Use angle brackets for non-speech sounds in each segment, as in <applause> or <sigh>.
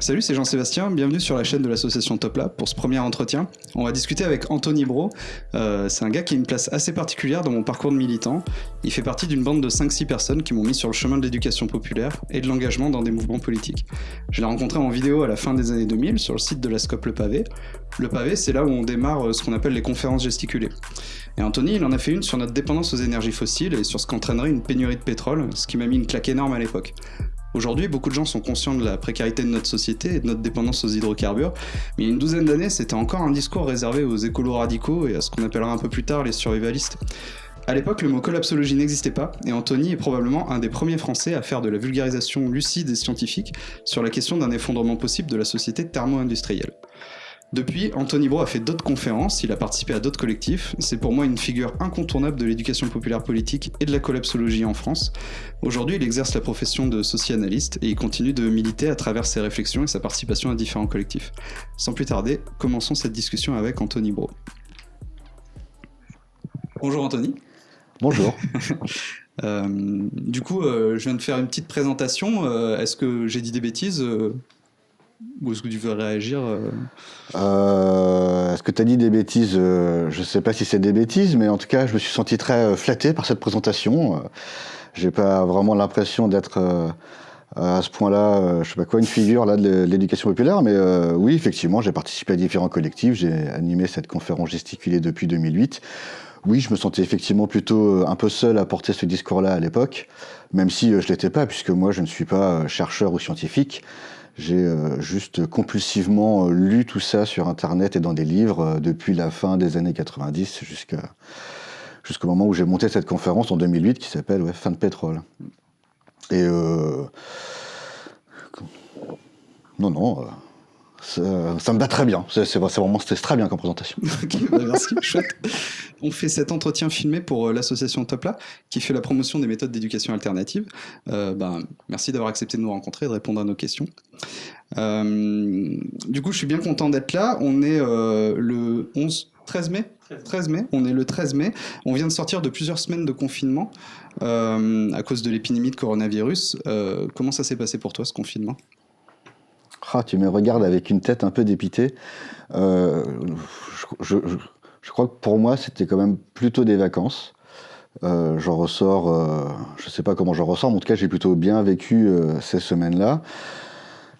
Salut, c'est Jean-Sébastien, bienvenue sur la chaîne de l'association Top Lab pour ce premier entretien. On va discuter avec Anthony Bro. Euh, c'est un gars qui a une place assez particulière dans mon parcours de militant. Il fait partie d'une bande de 5-6 personnes qui m'ont mis sur le chemin de l'éducation populaire et de l'engagement dans des mouvements politiques. Je l'ai rencontré en vidéo à la fin des années 2000 sur le site de la Scope Le Pavé. Le Pavé, c'est là où on démarre euh, ce qu'on appelle les conférences gesticulées. Et Anthony, il en a fait une sur notre dépendance aux énergies fossiles et sur ce qu'entraînerait une pénurie de pétrole, ce qui m'a mis une claque énorme à l'époque. Aujourd'hui, beaucoup de gens sont conscients de la précarité de notre société et de notre dépendance aux hydrocarbures, mais il y a une douzaine d'années, c'était encore un discours réservé aux écolos radicaux et à ce qu'on appellera un peu plus tard les survivalistes. À l'époque, le mot collapsologie n'existait pas, et Anthony est probablement un des premiers Français à faire de la vulgarisation lucide et scientifique sur la question d'un effondrement possible de la société thermo-industrielle. Depuis, Anthony Bro a fait d'autres conférences, il a participé à d'autres collectifs. C'est pour moi une figure incontournable de l'éducation populaire politique et de la collapsologie en France. Aujourd'hui, il exerce la profession de socio-analyste et il continue de militer à travers ses réflexions et sa participation à différents collectifs. Sans plus tarder, commençons cette discussion avec Anthony Bro. Bonjour Anthony. Bonjour. <laughs> euh, du coup, euh, je viens de faire une petite présentation. Euh, Est-ce que j'ai dit des bêtises ou est-ce que tu veux réagir euh euh, Est-ce que tu as dit des bêtises Je ne sais pas si c'est des bêtises, mais en tout cas, je me suis senti très flatté par cette présentation. J'ai pas vraiment l'impression d'être à ce point-là, je sais pas quoi, une figure là de l'éducation populaire, mais oui, effectivement, j'ai participé à différents collectifs, j'ai animé cette conférence gesticulée depuis 2008. Oui, je me sentais effectivement plutôt un peu seul à porter ce discours-là à l'époque, même si je l'étais pas, puisque moi je ne suis pas chercheur ou scientifique. J'ai euh, juste compulsivement euh, lu tout ça sur Internet et dans des livres euh, depuis la fin des années 90 jusqu'à jusqu'au moment où j'ai monté cette conférence en 2008 qui s'appelle Fin de pétrole. Et euh... non, non, ça, me va très bien. C'est vraiment très bien comme présentation. <laughs> bah merci, <laughs> chouette. On fait cet entretien filmé pour l'association Topla, qui fait la promotion des méthodes d'éducation alternative. Euh, bah, merci d'avoir accepté de nous rencontrer et de répondre à nos questions. Euh, du coup, je suis bien content d'être là. On est euh, le 11, 13 mai? 13 mai, on est le 13 mai. On vient de sortir de plusieurs semaines de confinement euh, à cause de l'épidémie de coronavirus. Euh, comment ça s'est passé pour toi ce confinement? Ah, tu me regardes avec une tête un peu dépitée. Euh, je, crois que pour moi, c'était quand même plutôt des vacances. Euh, j'en ressors, euh, je ne sais pas comment j'en ressors, mais en tout cas, j'ai plutôt bien vécu ces semaines-là.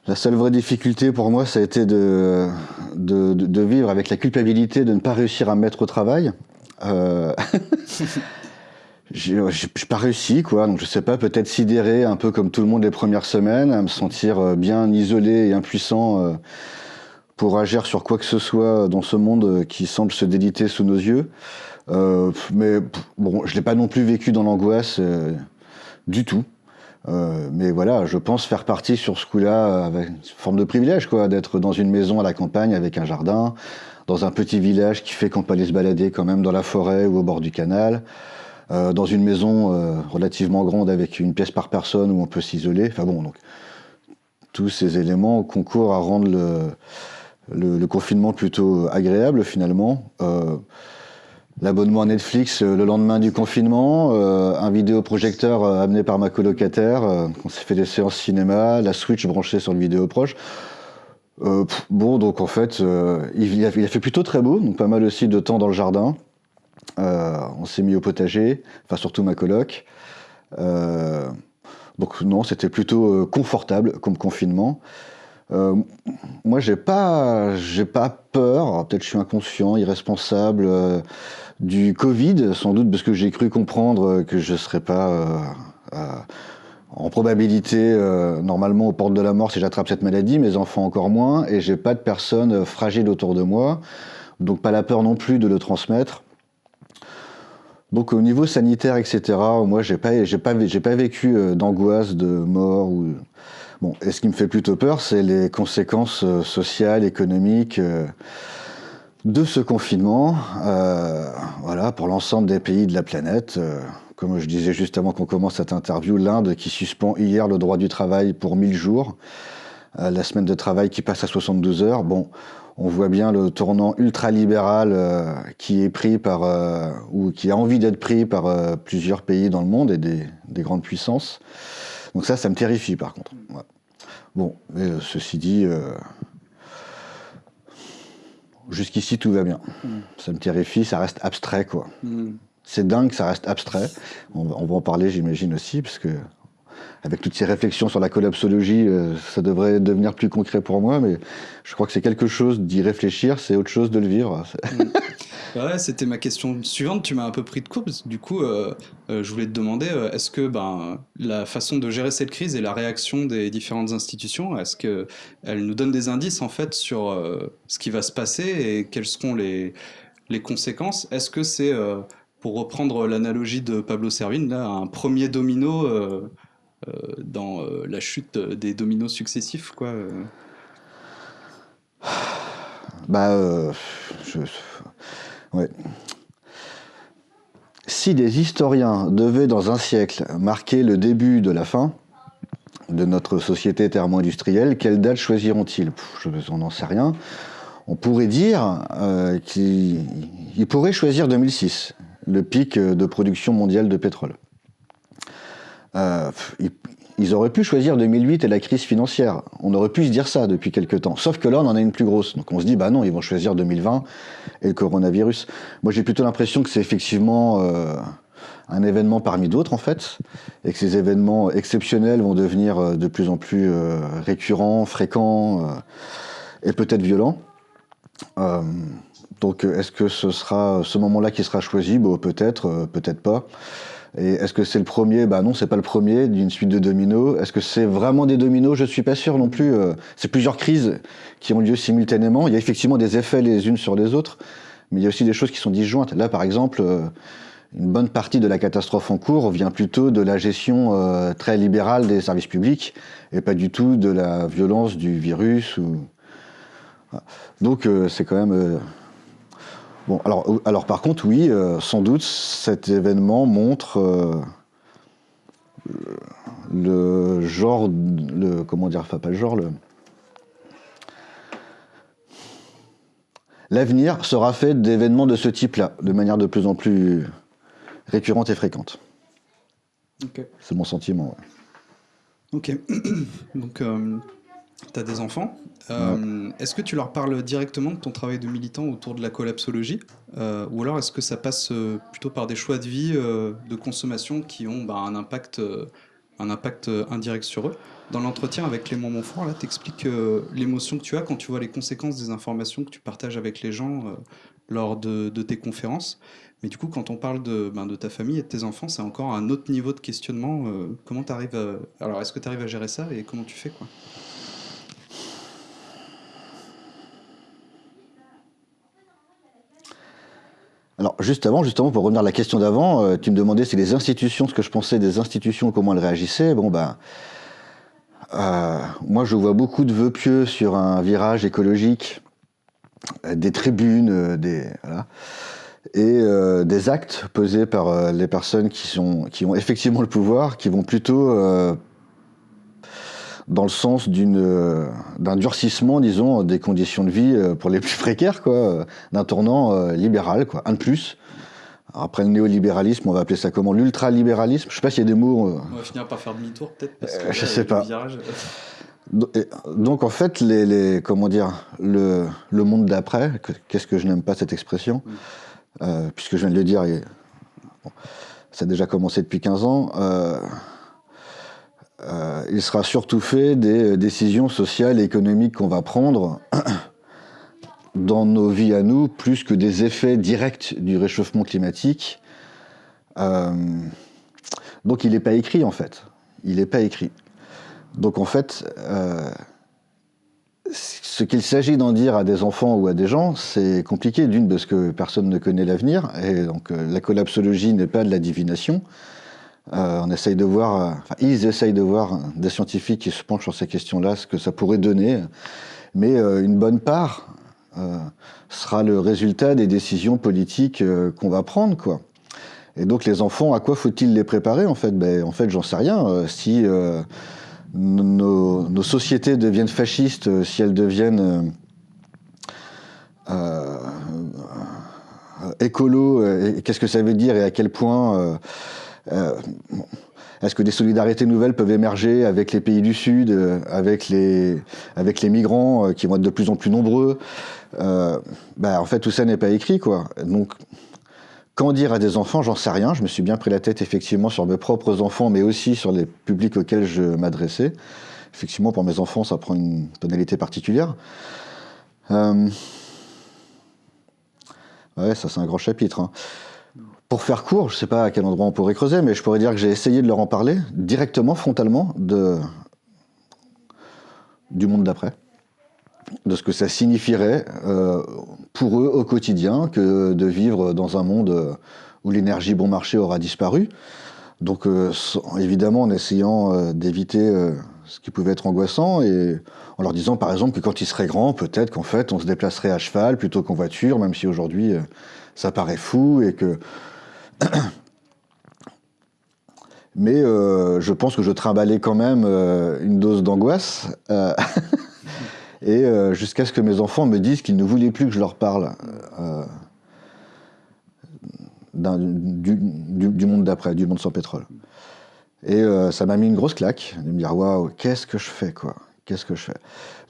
La seule vraie difficulté pour moi, ça a été de, de, vivre avec la culpabilité de ne pas réussir à me mettre au travail. <laughs> Euh, j'ai pas réussi, quoi. Donc je sais pas, peut-être sidéré, un peu comme tout le monde les premières semaines, à me sentir euh, bien isolé et impuissant euh, pour agir sur quoi que ce soit dans ce monde qui semble se déliter sous nos yeux. Euh, mais bon, je l'ai pas non plus vécu dans l'angoisse euh, du tout. Euh, mais voilà, je pense faire partie sur ce coup-là avec une forme de privilège, quoi, d'être dans une maison à la campagne avec un jardin, dans un petit village qui fait qu'on peut aller se balader quand même dans la forêt ou au bord du canal. Euh, dans une maison euh, relativement grande avec une pièce par personne où on peut s'isoler. Enfin bon, donc tous ces éléments concourent à rendre le, confinement plutôt agréable finalement. Euh, L'abonnement à Netflix le lendemain du confinement, un vidéoprojecteur amené par ma colocataire, on s'est fait des séances cinéma, la Switch branchée sur le vidéo proche. bon, donc en fait, il il, a, fait plutôt très beau, donc pas mal aussi de temps dans le jardin. Euh, on s'est mis au potager, enfin surtout ma coloc. Euh, donc non, c'était plutôt euh, confortable comme confinement. Moi, j'ai pas, j'ai pas peur. Peut-être je suis inconscient, irresponsable du Covid, sans doute parce que j'ai cru comprendre que je serais pas en probabilité normalement aux portes de la mort si j'attrape cette maladie. Mes enfants encore moins, et j'ai pas de personnes fragiles autour de moi, donc pas la peur non plus de le transmettre. Donc au niveau sanitaire, etc., moi j'ai pas, pas, vécu euh, d'angoisse, de mort ou bon. Et ce qui me fait plutôt peur, c'est les conséquences euh, sociales, économiques euh, de ce confinement. Voilà, pour l'ensemble des pays de la planète. Comme je disais juste avant qu'on commence cette interview, l'Inde qui suspend hier le droit du travail pour 1000 jours, la semaine de travail qui passe à 72 heures. Bon, on voit bien le tournant ultralibéral euh, qui est pris par euh, ou qui a envie d'être pris par euh, plusieurs pays dans le monde et des, des, grandes puissances. Donc ça, ça me terrifie par contre. Ouais. Bon, mais ceci dit, jusqu'ici tout va bien. Mm. Ça me terrifie, ça reste abstrait quoi. Mm. C'est dingue, ça reste abstrait. On, va en parler, j'imagine aussi, parce que avec toutes ces réflexions sur la collapsologie, euh, ça devrait devenir plus concret pour moi, mais je crois que c'est quelque chose d'y réfléchir, c'est autre chose de le vivre. <laughs> Ouais, c'était ma question suivante. Tu m'as un peu pris de court. du coup, euh, euh, je voulais te demander est-ce que ben, la façon de gérer cette crise et la réaction des différentes institutions, est-ce qu'elles nous donnent des indices en fait sur ce qui va se passer et quelles seront les, les conséquences? Est-ce que c'est pour reprendre l'analogie de Pablo Servine, là, un premier domino dans euh, la chute des dominos successifs, quoi. Bah, je... ouais. Si des historiens devaient, dans un siècle, marquer le début de la fin de notre société thermo-industrielle, quelle date choisiront-ils? Je n'en sais rien. On pourrait dire qu'ils pourraient choisir 2006 le pic euh, de production mondiale de pétrole. Euh, ils auraient pu choisir 2008 et la crise financière. On aurait pu se dire ça depuis quelques temps. Sauf que là, on en a une plus grosse. Donc on se dit, bah non, ils vont choisir 2020 et le coronavirus. Moi, j'ai plutôt l'impression que c'est effectivement euh, un événement parmi d'autres, en fait, et que ces événements exceptionnels vont devenir de plus en plus récurrents, fréquents et peut-être violents. Donc euh, est-ce que ce sera ce moment-là qui sera choisi? Bon, Peut-être, euh, peut-être pas. Et est-ce que c'est le premier? Bah non, c'est pas le premier d'une suite de dominos. Est-ce que c'est vraiment des dominos? Je suis pas sûr non plus. Euh, c'est plusieurs crises qui ont lieu simultanément. Il y a effectivement des effets les unes sur les autres, mais il y a aussi des choses qui sont disjointes. Là, par exemple, une bonne partie de la catastrophe en cours vient plutôt de la gestion très libérale des services publics et pas du tout de la violence du virus. Ou... Donc c'est quand même Bon, alors, euh, alors par contre, oui, euh, sans doute, cet événement montre euh, le genre, le, comment dire, enfin pas le genre, le... L'avenir sera fait d'événements de ce type-là, de manière de plus en plus récurrente et fréquente. C'est mon sentiment. Ok. <clears throat> Donc, tu as des enfants. Euh, est-ce que tu leur parles directement de ton travail de militant autour de la collapsologie euh, Ou alors est-ce que ça passe euh, plutôt par des choix de vie, de consommation qui ont bah, un, impact, un impact indirect sur eux? Dans l'entretien avec moments forts, là, tu expliques l'émotion que tu as quand tu vois les conséquences des informations que tu partages avec les gens lors de, tes conférences. Mais du coup, quand on parle de, ben, de ta famille et de tes enfants, c'est encore un autre niveau de questionnement. comment tu arrives à... Alors, est-ce que tu arrives à gérer ça et comment tu fais quoi? Alors juste avant, justement, pour revenir à la question d'avant, euh, tu me demandais si les institutions, ce que je pensais des institutions, comment elles réagissaient. Bon ben, euh, moi je vois beaucoup de vœux pieux sur un virage écologique, euh, des tribunes, des et des actes posés par les personnes qui sont qui ont effectivement le pouvoir, qui vont plutôt dans le sens euh, d'un durcissement, disons, des conditions de vie euh, pour les <laughs> plus précaires, quoi, euh, d'un tournant libéral, quoi, un de plus. Après le néolibéralisme, on va appeler ça comment L'ultralibéralisme Je sais pas s'il y a des mots. On va finir par faire demi-tour, peut-être. je sais pas. Donc en fait, les, les comment dire, le, le monde d'après, qu'est-ce que je n'aime pas cette expression, puisque je viens de le dire, et, ça a déjà commencé depuis 15 ans. Euh, il sera surtout fait des euh, décisions sociales et économiques qu'on va prendre <coughs> dans nos vies à nous, plus que des effets directs du réchauffement climatique. Euh, donc il n'est pas écrit en fait. Il n'est pas écrit. Donc en fait, ce qu'il s'agit d'en dire à des enfants ou à des gens, c'est compliqué d'une parce que personne ne connaît l'avenir et donc la collapsologie n'est pas de la divination. Euh, on essaye de voir, euh, ils essayent de voir des scientifiques qui se penchent sur ces questions-là, ce que ça pourrait donner. Mais euh, une bonne part sera le résultat des décisions politiques qu'on va prendre, quoi. Et donc les enfants, à quoi faut-il les préparer en fait? Ben, En fait, j'en sais rien. si nos, sociétés deviennent fascistes, si elles deviennent écolo, qu'est-ce que ça veut dire et à quel point Est-ce que des solidarités nouvelles peuvent émerger avec les pays du Sud, euh, avec les, avec les migrants qui vont être de plus en plus nombreux? Bah, En fait, tout ça n'est pas écrit. Quoi. Donc, quand dire à des enfants, j'en sais rien. Je me suis bien pris la tête effectivement sur mes propres enfants, mais aussi sur les publics auxquels je m'adressais. Effectivement, pour mes enfants, ça prend une tonalité particulière. Euh... Ouais, ça c'est un grand chapitre. Hein. Pour faire court, je ne sais pas à quel endroit on pourrait creuser, mais je pourrais dire que j'ai essayé de leur en parler directement, frontalement, du monde d'après de ce que ça signifierait euh, pour eux au quotidien que de vivre dans un monde euh, où l'énergie bon marché aura disparu. Donc euh, évidemment en essayant d'éviter ce qui pouvait être angoissant et en leur disant par exemple que quand ils seraient grands, peut-être qu'en fait on se déplacerait à cheval plutôt qu'en voiture, même si aujourd'hui ça paraît fou et que... <coughs> Mais je pense que je trimballais quand même une dose d'angoisse. <laughs> et euh, jusqu'à ce que mes enfants me disent qu'ils ne voulaient plus que je leur parle euh, du, monde d'après, du monde sans pétrole. Et euh, ça m'a mis une grosse claque, de me dire waouh, qu'est-ce que je fais quoi? Qu'est-ce que je fais?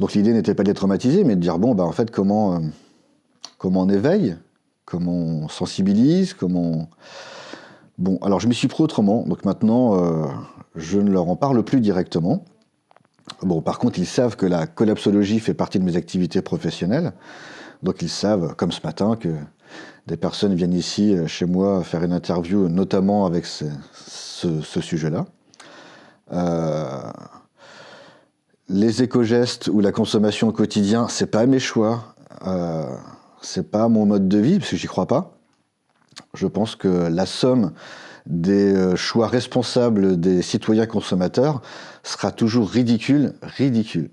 Donc l'idée n'était pas d'être traumatisé, mais de dire bon, bah, en fait, comment, comment on éveille Comment on sensibilise Comment. Bon, alors je m'y suis pris autrement, donc maintenant, je ne leur en parle plus directement. Bon, par contre, ils savent que la collapsologie fait partie de mes activités professionnelles. Donc, ils savent, comme ce matin, que des personnes viennent ici, euh, chez moi, faire une interview, notamment avec ce, sujet-là. Euh, les éco-gestes ou la consommation au quotidien, c'est pas mes choix. Euh, c'est pas mon mode de vie, parce que j'y crois pas. Je pense que la somme des euh, choix responsables des citoyens consommateurs sera toujours ridicule, ridicule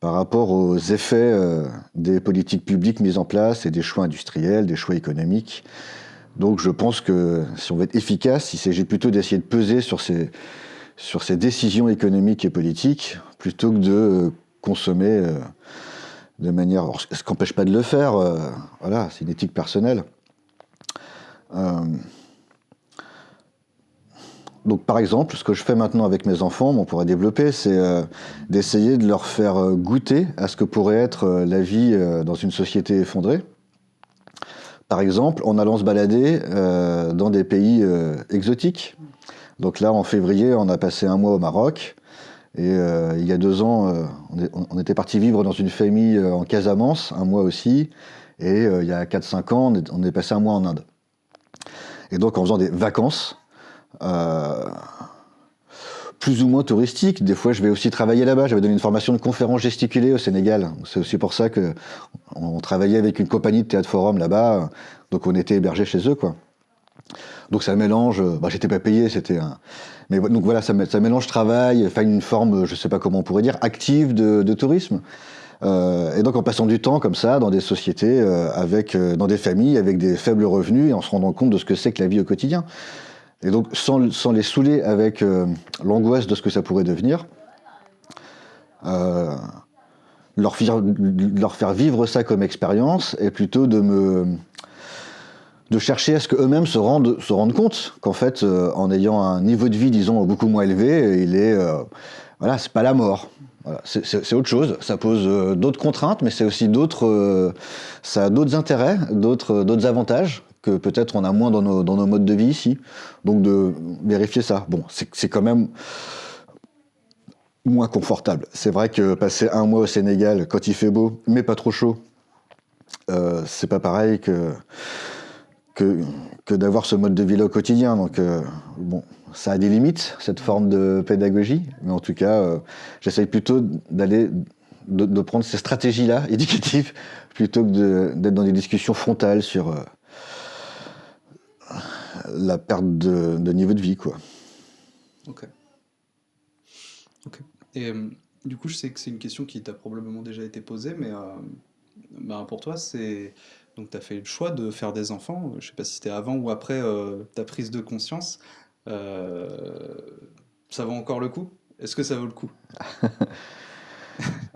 par rapport aux effets euh, des politiques publiques mises en place et des choix industriels, des choix économiques. Donc je pense que si on veut être efficace, il s'agit plutôt d'essayer de peser sur ces, sur ces décisions économiques et politiques plutôt que de euh, consommer de manière... ce qui n'empêche pas de le faire, voilà, c'est une éthique personnelle. Donc par exemple, ce que je fais maintenant avec mes enfants, on pourrait développer, c'est euh, d'essayer de leur faire euh, goûter à ce que pourrait être euh, la vie dans une société effondrée. Par exemple, en allant se balader dans des pays exotiques. Donc là, en février, on a passé un mois au Maroc. Et il y a deux ans, on, était parti vivre dans une famille en Casamance, un mois aussi. Et il y a 4-5 ans, on est passé un mois en Inde. Et donc en faisant des vacances, euh, plus ou moins touristique. Des fois, je vais aussi travailler là-bas. J'avais donné une formation de conférence gesticulée au Sénégal. C'est aussi pour ça que on travaillait avec une compagnie de théâtre forum là-bas. Donc, on était hébergé chez eux, quoi. Donc, ça mélange. Bah, j'étais pas payé, c'était un. Mais donc voilà, ça, mélange travail, enfin une forme, je sais pas comment on pourrait dire, active de, tourisme. Euh, et donc en passant du temps comme ça dans des sociétés, euh, avec, dans des familles avec des faibles revenus et en se rendant compte de ce que c'est que la vie au quotidien. Et donc, sans, les saouler avec euh, l'angoisse de ce que ça pourrait devenir, euh, leur, faire, vivre ça comme expérience et plutôt de me de chercher à ce qu'eux-mêmes se rendent, se rendent compte qu'en fait, euh, en ayant un niveau de vie, disons, beaucoup moins élevé, il est, voilà, c'est pas la mort. c'est autre chose. Ça pose d'autres contraintes, mais c'est aussi d'autres, ça a d'autres intérêts, d'autres avantages que peut-être on a moins dans nos, dans nos, modes de vie ici. Donc de vérifier ça. Bon, c'est quand même moins confortable. C'est vrai que passer un mois au Sénégal quand il fait beau, mais pas trop chaud, euh, c'est pas pareil que, que, d'avoir ce mode de vie au quotidien. Donc euh, bon, ça a des limites, cette forme de pédagogie, mais en tout cas, euh, j'essaye plutôt d'aller de, prendre ces stratégies-là <laughs> éducatives plutôt que d'être dans des discussions frontales sur euh, la perte de, niveau de vie, quoi. Ok. Ok. Et euh, du coup, je sais que c'est une question qui t'a probablement déjà été posée, mais bah, pour toi, c'est. Donc, tu as fait le choix de faire des enfants. Je sais pas si c'était avant ou après euh, ta prise de conscience. ça vaut encore le coup? Est-ce que ça vaut le coup?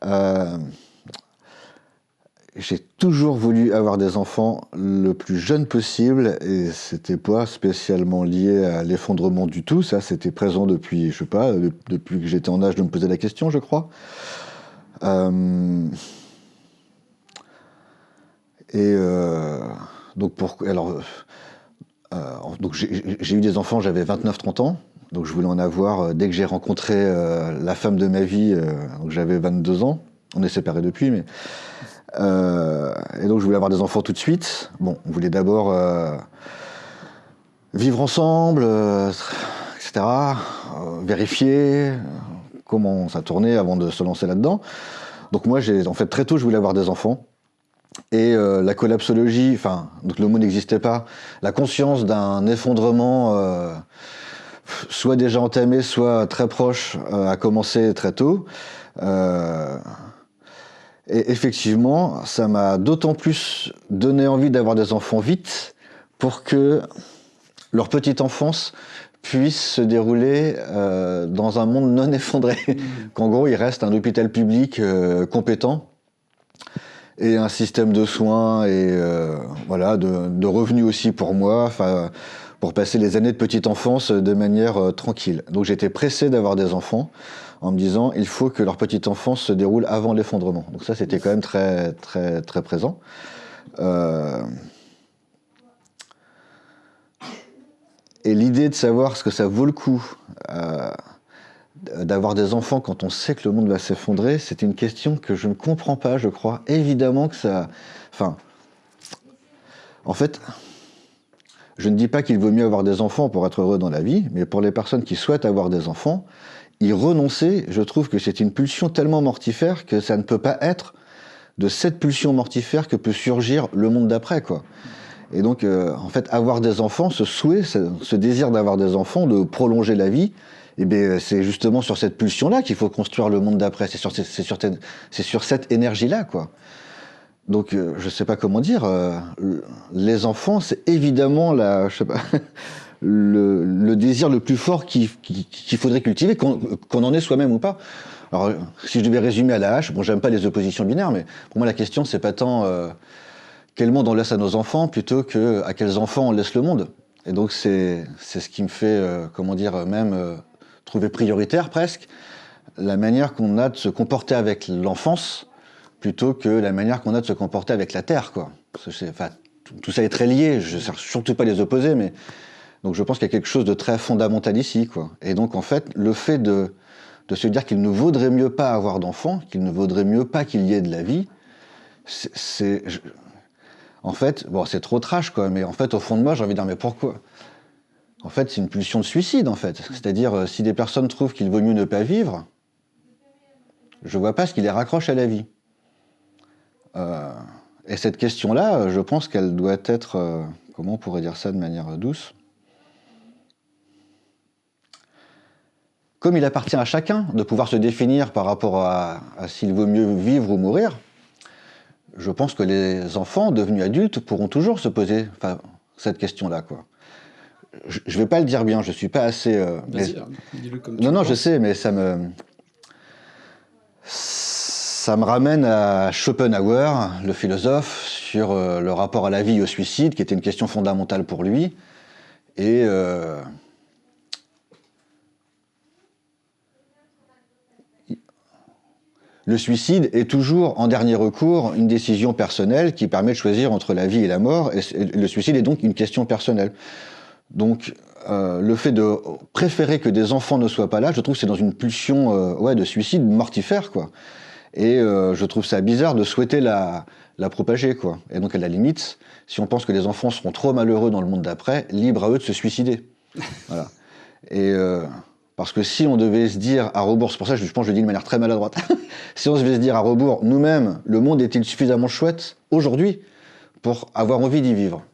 <laughs> J'ai toujours voulu avoir des enfants le plus jeune possible et c'était pas spécialement lié à l'effondrement du tout. Ça, c'était présent depuis, je sais pas, depuis que j'étais en âge de me poser la question, je crois. Euh, et euh, donc, euh, j'ai eu des enfants, j'avais 29-30 ans. Donc je voulais en avoir dès que j'ai rencontré la femme de ma vie, donc j'avais 22 ans. On est séparés depuis, mais euh, et donc je voulais avoir des enfants tout de suite. Bon, on voulait d'abord euh, vivre ensemble, euh, etc. vérifier comment ça tournait avant de se lancer là-dedans. Donc moi, j'ai en fait très tôt, je voulais avoir des enfants. Et la collapsologie, enfin, donc le mot n'existait pas. La conscience d'un effondrement, soit déjà entamé, soit très proche, a commencé très tôt. Et effectivement, ça m'a d'autant plus donné envie d'avoir des enfants vite pour que leur petite enfance puisse se dérouler euh, dans un monde non <laughs> effondré. Mmh. Qu'en gros, il reste un hôpital public euh, compétent et un système de soins et euh, voilà de, revenus aussi pour moi, pour passer les années de petite enfance de manière tranquille. Donc j'étais pressé d'avoir des enfants en me disant il faut que leur petite enfance se déroule avant l'effondrement. Donc ça, c'était quand même très, très, très présent. Euh, et l'idée de savoir ce que ça vaut le coup euh, d'avoir des enfants quand on sait que le monde va s'effondrer, c'est une question que je ne comprends pas, je crois. Évidemment que ça... Enfin, en fait, je ne dis pas qu'il vaut mieux avoir des enfants pour être heureux dans la vie, mais pour les personnes qui souhaitent avoir des enfants, y renoncer, je trouve que c'est une pulsion tellement mortifère que ça ne peut pas être de cette pulsion mortifère que peut surgir le monde d'après, quoi. Et donc, euh, en fait, avoir des enfants, ce souhait, ce, désir d'avoir des enfants, de prolonger la vie, eh bien, c'est justement sur cette pulsion-là qu'il faut construire le monde d'après. C'est sur, cette énergie-là, quoi. Donc, euh, je sais pas comment dire. Euh, les enfants, c'est évidemment <laughs> le, désir le plus fort qu'il faudrait cultiver, qu'on en ait soi-même ou pas. Alors, si je devais résumer à la hache, bon, j'aime pas les oppositions binaires, mais pour moi, la question, c'est pas tant euh, quel monde on laisse à nos enfants, plutôt que à quels enfants on laisse le monde. Et donc, c'est ce qui me fait, euh, comment dire, même euh, trouver prioritaire presque, la manière qu'on a de se comporter avec l'enfance, plutôt que la manière qu'on a de se comporter avec la Terre, quoi. Tout ça est très lié, je ne surtout pas les opposer, mais donc je pense qu'il y a quelque chose de très fondamental ici. Quoi. Et donc en fait, le fait de, de se dire qu'il ne vaudrait mieux pas avoir d'enfants, qu'il ne vaudrait mieux pas qu'il y ait de la vie, c'est... En fait, bon, c'est trop trash, quoi, mais en fait, au fond de moi, j'ai envie de dire, mais pourquoi? En fait, c'est une pulsion de suicide, en fait. C'est-à-dire, euh, si des personnes trouvent qu'il vaut mieux ne pas vivre, je vois pas ce qui les raccroche à la vie. Euh, et cette question-là, je pense qu'elle doit être, euh, comment on pourrait dire ça de manière douce? Comme il appartient à chacun de pouvoir se définir par rapport à, s'il vaut mieux vivre ou mourir, je pense que les enfants devenus adultes pourront toujours se poser cette question-là. Quoi. Je ne vais pas le dire bien, je ne suis pas assez... Euh, hein, dis-le comme Non, non, je sais, mais ça me... Ça me ramène à Schopenhauer, le philosophe, sur euh, le rapport à la vie et au suicide, qui était une question fondamentale pour lui. Et... Euh, Le suicide est toujours, en dernier recours, une décision personnelle qui permet de choisir entre la vie et la mort, et le suicide est donc une question personnelle. Donc, euh, le fait de préférer que des enfants ne soient pas là, je trouve que c'est dans une pulsion euh, ouais, de suicide mortifère, quoi. Et euh, je trouve ça bizarre de souhaiter la, la propager, quoi. Et donc, à la limite, si on pense que les enfants seront trop malheureux dans le monde d'après, libre à eux de se suicider. <laughs> voilà. Et parce que si on devait se dire à rebours, c'est pour ça que je pense que je le dis de manière très maladroite, <laughs> si on devait se dire à rebours, nous-mêmes, le monde est-il suffisamment chouette aujourd'hui pour avoir envie d'y vivre?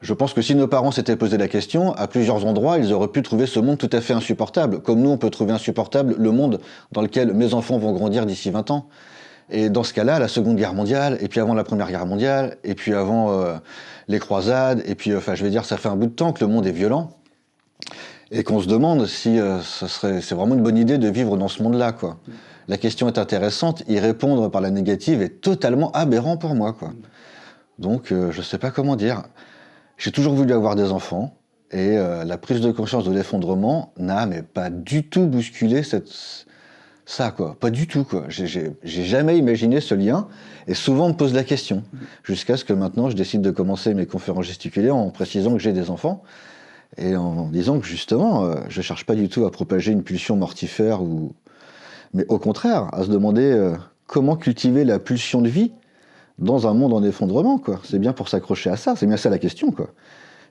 Je pense que si nos parents s'étaient posé la question, à plusieurs endroits, ils auraient pu trouver ce monde tout à fait insupportable, comme nous, on peut trouver insupportable le monde dans lequel mes enfants vont grandir d'ici 20 ans. Et dans ce cas-là, la Seconde Guerre mondiale, et puis avant la Première Guerre mondiale, et puis avant euh, les croisades, et puis, enfin, je vais dire, ça fait un bout de temps que le monde est violent. et qu'on se demande si serait, c'est vraiment une bonne idée de vivre dans ce monde-là. La question est intéressante, y répondre par la négative est totalement aberrant pour moi. Donc, je sais pas comment dire. J'ai toujours voulu avoir des enfants, et la prise de conscience de l'effondrement n'a mais pas du tout bousculé cette, ça, quoi. Pas du tout, quoi. J'ai jamais imaginé ce lien, et souvent on me pose la question, jusqu'à ce que maintenant je décide de commencer mes conférences gesticulées en précisant que j'ai des enfants, et en disant que justement, euh, je cherche pas du tout à propager une pulsion mortifère, ou... mais au contraire, à se demander euh, comment cultiver la pulsion de vie dans un monde en effondrement, quoi. C'est bien pour s'accrocher à ça, c'est bien ça la question, quoi.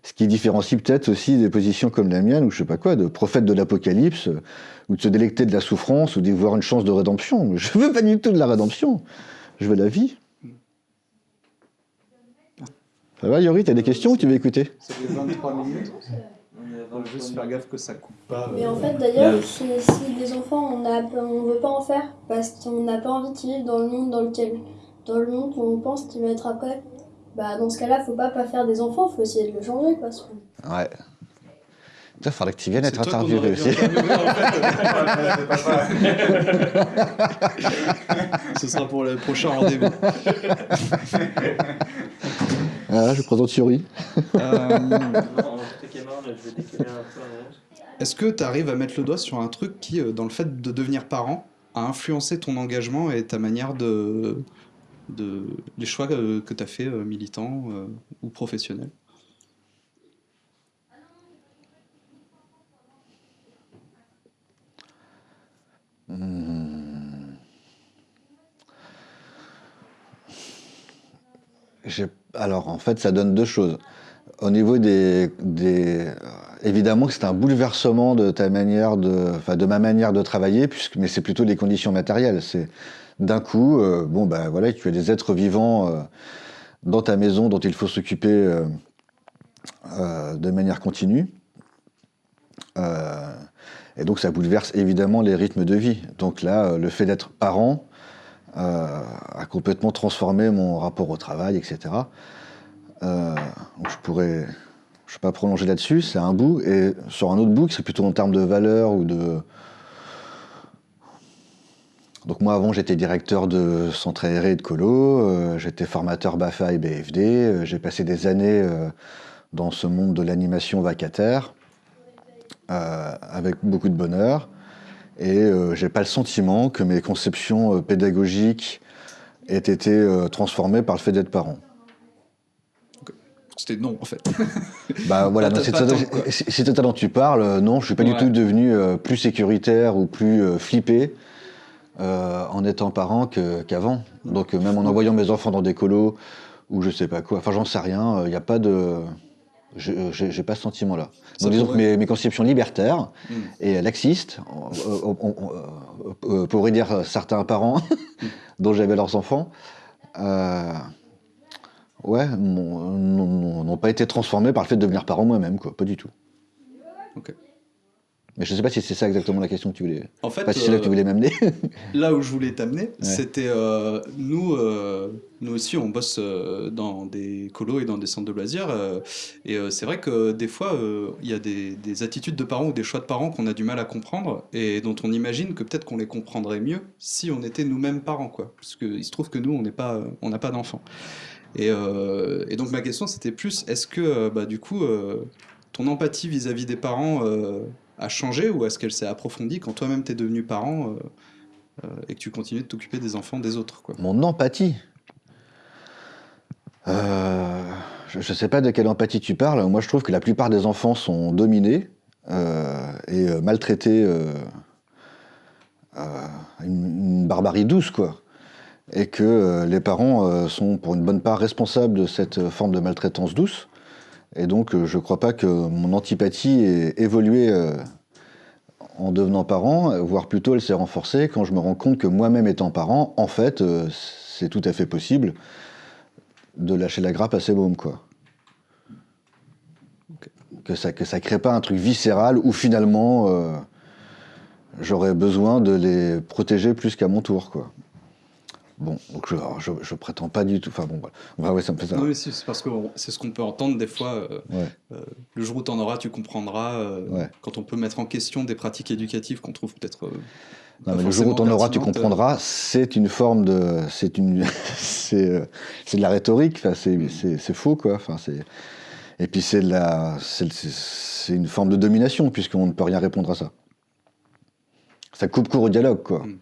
Ce qui différencie peut-être aussi des positions comme la mienne, ou je sais pas quoi, de prophète de l'apocalypse, ou de se délecter de la souffrance, ou d'y voir une chance de rédemption. <laughs> Je veux pas du tout de la rédemption, je veux la vie. Ça va, Yori, t'as des questions ou tu veux écouter? Ça fait 23 minutes. On va juste faire gaffe que ça coupe pas. Mais en fait, d'ailleurs, si, si des enfants, on ne veut pas en faire, parce qu'on n'a pas envie de vivre dans le monde dans lequel, dans le monde où on pense qu'il va être après. Bah, dans ce cas-là, faut pas pas faire des enfants, faut essayer de le changer, quoi. Ouais. Il faudrait que tu viennes être interviewé aussi. <laughs> Ce sera pour le prochain rendez-vous. Ah, je présente Yuri. Euh, <laughs> est-ce que tu arrives à mettre le doigt sur un truc qui, euh, dans le fait de devenir parent, a influencé ton engagement et ta manière de, de choix que, tu as fait euh, militants euh, ou professionnels hmm. Alors, en fait, ça donne deux choses. Au niveau des... des... Évidemment que c'est un bouleversement de ta manière de... Enfin, de ma manière de travailler, puisque... mais c'est plutôt les conditions matérielles. C'est d'un coup, euh, bon, ben voilà, tu as des êtres vivants euh, dans ta maison dont il faut s'occuper euh, de manière continue. et donc ça bouleverse évidemment les rythmes de vie. Donc là, le fait d'être parent a complètement transformé mon rapport au travail, etc. je pourrais, ne vais pas prolonger là-dessus, c'est un bout. Et sur un autre bout, c'est plutôt en termes de valeur ou de, donc moi avant j'étais directeur de centre aéré de colo, euh, j'étais formateur BAFA et BFD, euh, j'ai passé des années euh, dans ce monde de l'animation vacataire avec beaucoup de bonheur et j'ai pas le sentiment que mes conceptions pédagogiques aient été transformées par le fait d'être parent. C'était non en fait. <laughs> bah voilà, c'est ça dont tu parles, non, je suis pas du tout devenu plus sécuritaire ou plus flippé. Euh, en étant parent qu'avant. Donc même en envoyant mes enfants dans des colos ou je sais pas quoi, enfin j'en sais rien, il euh, n'y a pas de... J'ai pas ce sentiment-là. Donc disons que mes, conceptions libertaires hmm. et laxistes, on, pourrait dire certains parents <laughs> dont j'avais leurs enfants, euh, ouais, n'ont pas été transformés par le fait de devenir parent moi-même, quoi, pas du tout. Ok. Mais je ne sais pas si c'est ça exactement la question que tu voulais. En fait, pas si c'est là que tu voulais m'amener. là où je voulais t'amener, c'était euh, nous, euh, nous aussi, on bosse euh, dans des colos et dans des centres de loisirs. et c'est vrai que des fois, il y a des, des, attitudes de parents ou des choix de parents qu'on a du mal à comprendre et dont on imagine que peut-être qu'on les comprendrait mieux si on était nous-mêmes parents, quoi. Parce qu'il se trouve que nous, on n'est pas, on n'a pas d'enfants. Et, et, donc ma question, c'était plus, est-ce que, bah, du coup, ton empathie vis-à-vis -vis des parents a changé ou est-ce qu'elle s'est approfondie quand toi-même t'es devenu parent euh, euh, et que tu continues de t'occuper des enfants des autres quoi? Mon empathie euh, Je ne sais pas de quelle empathie tu parles. Moi, je trouve que la plupart des enfants sont dominés et maltraités. Une, une, barbarie douce, quoi. Et que les parents sont pour une bonne part responsables de cette forme de maltraitance douce. Et donc, euh, je ne crois pas que mon antipathie ait évolué euh, en devenant parent, voire plutôt elle s'est renforcée quand je me rends compte que moi-même étant parent, en fait, euh, c'est tout à fait possible de lâcher la grappe à ses mômes, quoi. Que ça que ça crée pas un truc viscéral où finalement j'aurais besoin de les protéger plus qu'à mon tour, quoi. Bon, donc je, je, je prétends pas du tout. Enfin bon, voilà. Ouais, ça me fait ça. Non, mais si, c'est parce que c'est ce qu'on peut entendre des fois. euh, Ouais. euh, le jour où tu en auras, tu comprendras. euh, Ouais. Quand on peut mettre en question des pratiques éducatives qu'on trouve peut-être. Non, mais le jour où forcément tu en auras, tu comprendras. C'est une forme de, c'est une, <laughs> c'est, c'est de la rhétorique. Enfin, c'est, c'est, faux, quoi. Enfin, c'est, et puis c'est la, c'est, une forme de domination puisqu'on ne peut rien répondre à ça. Ça coupe court au dialogue, quoi. Mm.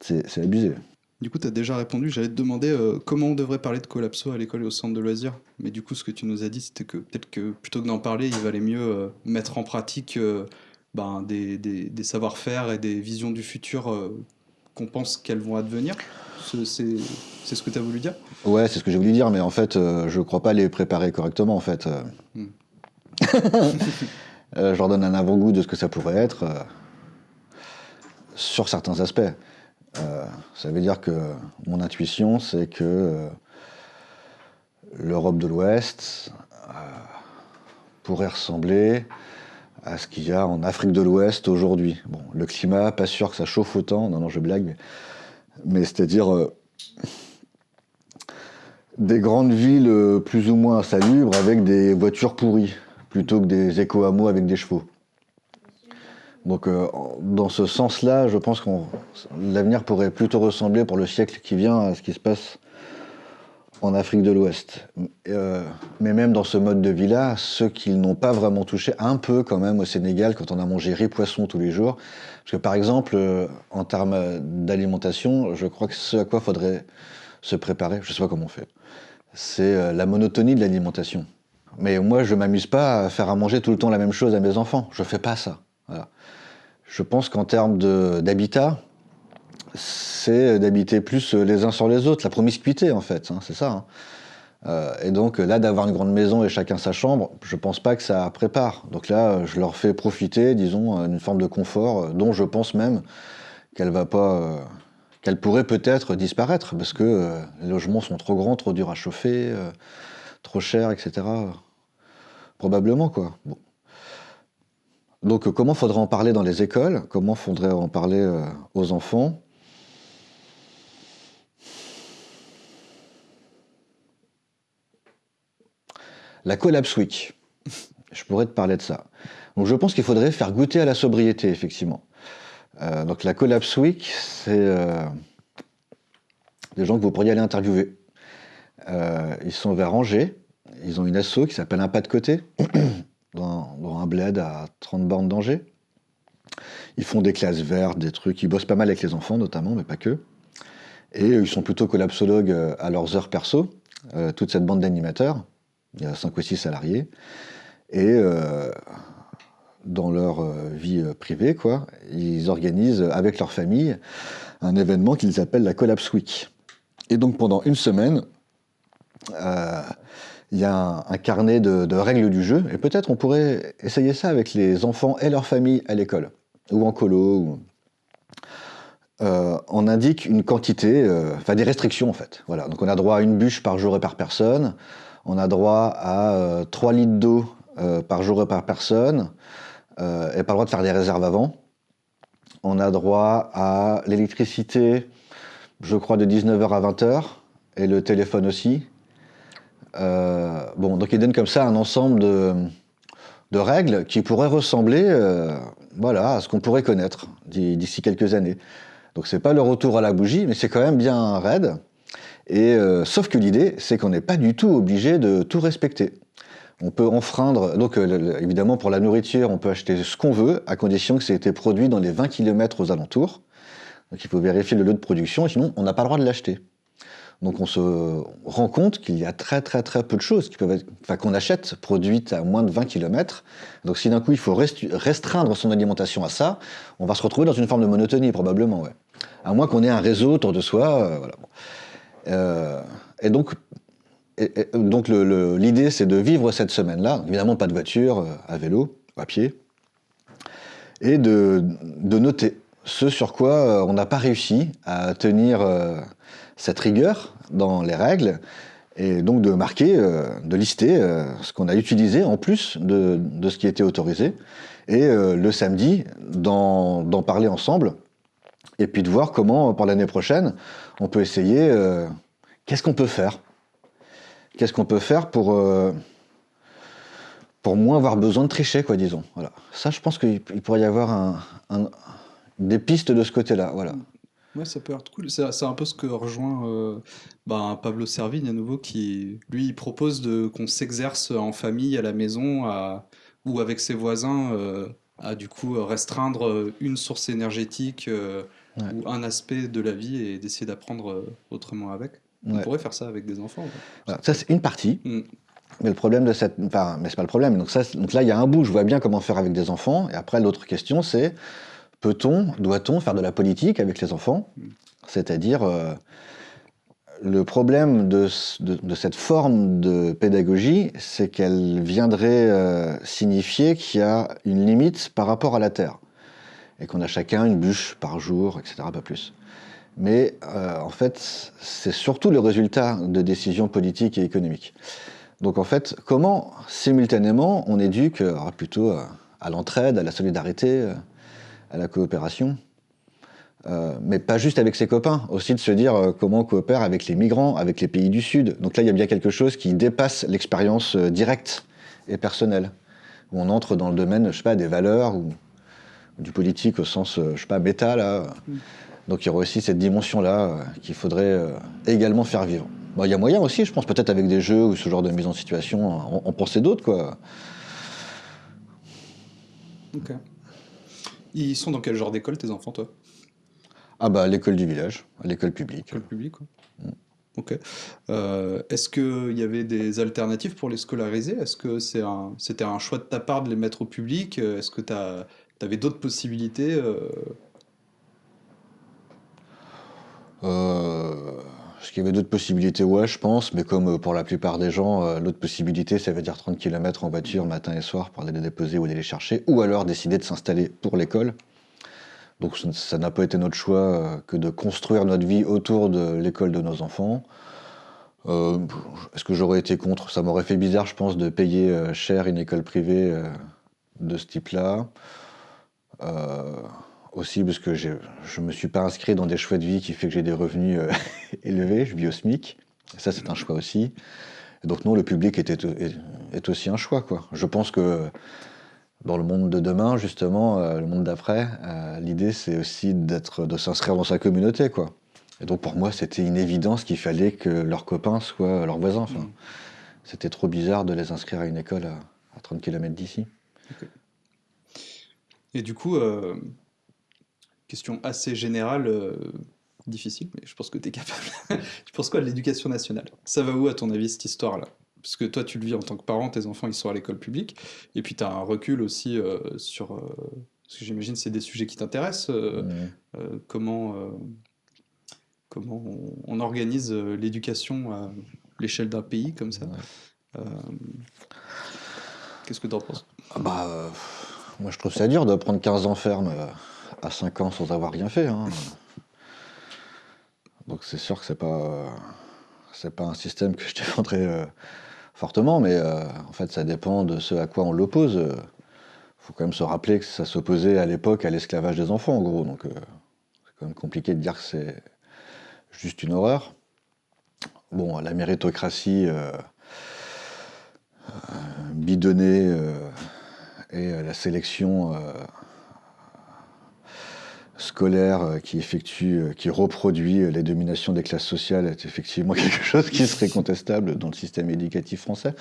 C'est, c'est abusé. Du coup, tu as déjà répondu. J'allais te demander euh, comment on devrait parler de collapso à l'école et au centre de loisirs. Mais du coup, ce que tu nous as dit, c'était que peut-être que plutôt que d'en parler, il valait mieux euh, mettre en pratique euh, ben, des, des- des savoir-faire et des visions du futur qu'on pense qu'elles vont advenir. Ce- C'est ce que tu as voulu dire? Ouais, c'est ce que j'ai voulu dire, mais en fait, je crois pas les préparer correctement, en fait. euh. Mm. <laughs> Euh, je leur donne un avant-goût de ce que ça pourrait être sur certains aspects. Euh, ça veut dire que mon intuition, c'est que euh, l'Europe de l'Ouest euh, pourrait ressembler à ce qu'il y a en Afrique de l'Ouest aujourd'hui. Bon, le climat, pas sûr que ça chauffe autant. Non, non, je blague. Mais, c'est-à-dire des grandes villes plus ou moins insalubres avec des voitures pourries, plutôt que des éco-hameaux avec des chevaux. Donc euh, dans ce sens-là, je pense que l'avenir pourrait plutôt ressembler pour le siècle qui vient à ce qui se passe en Afrique de l'Ouest. Euh, mais même dans ce mode de vie-là, ceux qui n'ont pas vraiment touché, un peu quand même au Sénégal, quand on a mangé riz poisson tous les jours. Parce que par exemple, euh, en termes d'alimentation, je crois que ce à quoi faudrait se préparer, je sais pas comment on fait, c'est la monotonie de l'alimentation. Mais moi, je m'amuse pas à faire à manger tout le temps la même chose à mes enfants. Je fais pas ça. Voilà. Je pense qu'en termes d'habitat, c'est d'habiter plus les uns sur les autres, la promiscuité en fait, hein, c'est ça. hein. Euh, et donc là, d'avoir une grande maison et chacun sa chambre, je pense pas que ça prépare. Donc là, je leur fais profiter, disons, euh, d'une forme de confort euh, dont je pense même qu'elle va pas, qu'elle pourrait peut-être disparaître parce que les logements sont trop grands, trop durs à chauffer, trop chers, etc. Probablement quoi. Bon. Donc euh, comment faudrait en parler dans les écoles? Comment faudrait en parler euh, aux enfants? La Collapse Week. <laughs> Je pourrais te parler de ça. Donc je pense qu'il faudrait faire goûter à la sobriété, effectivement. Euh, donc la Collapse Week, c'est des gens que vous pourriez aller interviewer. Ils sont vers Angers. Ils ont une asso qui s'appelle Un pas de côté, <clears throat> dans, un bled à 30 bornes d'Angers. Ils font des classes vertes, des trucs. Ils bossent pas mal avec les enfants, notamment, mais pas que. Et ils sont plutôt collapsologues euh, à leurs heures perso, euh, toute cette bande d'animateurs. Il y a 5 ou 6 salariés. Et euh, dans leur vie privée, quoi, ils organisent avec leur famille un événement qu'ils appellent la Collapse Week. Et donc pendant une semaine, il y a un, carnet de, règles du jeu. Et peut-être on pourrait essayer ça avec les enfants et leur famille à l'école, ou en colo. euh, on indique une quantité, euh, enfin des restrictions en fait. Voilà. Donc on a droit à une bûche par jour et par personne. On a droit à euh, 3 litres d'eau euh, par jour et par personne. Euh, et pas le droit de faire des réserves avant. On a droit à l'électricité, je crois, de 19h à 20h. Et le téléphone aussi. Euh, donc il donne comme ça un ensemble de, règles qui pourraient ressembler euh, voilà, à ce qu'on pourrait connaître d'i- d'ici quelques années. Donc c'est pas le retour à la bougie, mais c'est quand même bien raide. Et euh, sauf que l'idée, c'est qu'on n'est pas du tout obligé de tout respecter. On peut enfreindre, donc évidemment pour la nourriture, on peut acheter ce qu'on veut, à condition que ça ait été produit dans les 20 km aux alentours. Donc il faut vérifier le lieu de production, sinon on n'a pas le droit de l'acheter. Donc on se rend compte qu'il y a très très très peu de choses qui enfin, qu'on achète produites à moins de 20 km. Donc si d'un coup il faut restreindre son alimentation à ça, on va se retrouver dans une forme de monotonie probablement. À moins qu'on ait un réseau autour de soi, euh, voilà. Euh, et donc, donc l'idée c'est de vivre cette semaine-là, évidemment pas de voiture, euh, à vélo, à pied, et de, noter ce sur quoi on n'a pas réussi à tenir cette rigueur dans les règles, et donc de marquer, euh, de lister euh, ce qu'on a utilisé en plus de, de ce qui était autorisé, et euh, le samedi d'en parler ensemble, et puis de voir comment, pour l'année prochaine, on peut essayer, qu'est-ce qu'on peut faire? Qu'est-ce qu'on peut faire pour, pour moins avoir besoin de tricher, quoi, disons. Voilà. Ça, je pense qu'il pourrait y avoir un, des pistes de ce côté-là. Voilà. Ouais, ça peut être cool. C'est un peu ce que rejoint euh, bah, Pablo Servigne à nouveau, qui lui il propose de qu'on s'exerce en famille, à la maison, à, ou avec ses voisins, euh, à du coup restreindre une source énergétique euh, ou un aspect de la vie et d'essayer d'apprendre autrement avec. On pourrait faire ça avec des enfants. ça, c'est une partie. Mm. Mais le problème de cette. Enfin, mais c'est pas le problème. Donc, ça, donc là, il y a un bout, je vois bien comment faire avec des enfants. Et après, l'autre question, c'est peut-on, doit-on faire de la politique avec les enfants? C'est-à-dire, euh, le problème de, cette forme de pédagogie, c'est qu'elle viendrait euh, signifier qu'il y a une limite par rapport à la Terre. Et qu'on a chacun une bûche par jour, etc., pas plus. Mais euh, en fait, c'est surtout le résultat de décisions politiques et économiques. Donc en fait, comment simultanément on éduque plutôt à l'entraide, à la solidarité, à la coopération euh, mais pas juste avec ses copains, aussi de se dire euh, comment on coopère avec les migrants, avec les pays du Sud. Donc là, il y a bien quelque chose qui dépasse l'expérience euh, directe et personnelle, où on entre dans le domaine, je sais pas, des valeurs ou, du politique au sens, je sais pas, bêta là. Mm. Donc il y aura aussi cette dimension-là qu'il faudrait également faire vivre. il y a moyen aussi, je pense, peut-être avec des jeux ou ce genre de mise en situation, on, pensait d'autres, quoi. Ok. Ils sont dans quel genre d'école, tes enfants, toi? Ah bah, l'école du village, à l'école publique. L'école publique, quoi. Mm. Ok. Euh, est-ce qu'il y avait des alternatives pour les scolariser? Est-ce que c'était un, choix de ta part de les mettre au public? Est-ce que tu avais d'autres possibilités euh Est-ce qu'il y avait d'autres possibilités Ouais, je pense, mais comme euh, pour la plupart des gens, euh, l'autre possibilité, ça veut dire 30 km en voiture matin et soir pour aller les déposer ou aller les chercher, ou alors décider de s'installer pour l'école. Donc ça n'a pas été notre choix euh, que de construire notre vie autour de l'école de nos enfants. Est-ce que j'aurais été contre? Ça m'aurait fait bizarre, je pense, de payer cher une école privée de ce type-là aussi parce que je ne me suis pas inscrit dans des choix de vie qui fait que j'ai des revenus euh, <laughs> élevés, je vis au SMIC. ça, c'est un choix aussi. donc non, le public est, est, aussi un choix. Quoi. Je pense que dans le monde de demain, justement, euh, le monde d'après, euh, l'idée, c'est aussi d'être, de s'inscrire dans sa communauté. Quoi. Et donc pour moi, c'était une évidence qu'il fallait que leurs copains soient leurs voisins. Enfin, mmh. C'était trop bizarre de les inscrire à une école à, 30 km d'ici. Et du coup, question assez générale, euh, difficile, mais je pense que tu es capable. <laughs> tu penses quoi de l'éducation nationale? Ça va où, à ton avis, cette histoire-là? Parce que toi, tu le vis en tant que parent, tes enfants, ils sont à l'école publique, et puis tu as un recul aussi euh, sur... Euh, parce que j'imagine c'est des sujets qui t'intéressent. comment comment on, organise l'éducation à l'échelle d'un pays comme ça. Qu'est-ce que tu en penses? Ah bah, Moi, je trouve ça dur de prendre 15 ans ferme à 5 ans sans avoir rien fait. Hein. Donc c'est sûr que c'est pas c'est pas un système que je défendrais euh, fortement, mais euh, en fait ça dépend de ce à quoi on l'oppose. Il faut quand même se rappeler que ça s'opposait à l'époque à l'esclavage des enfants, en gros. Donc euh, c'est quand même compliqué de dire que c'est juste une horreur. Bon, la méritocratie bidonnée et la sélection scolaire euh, qui effectue, euh, qui reproduit euh, les dominations des classes sociales est effectivement <laughs> quelque chose qui serait contestable dans le système éducatif français.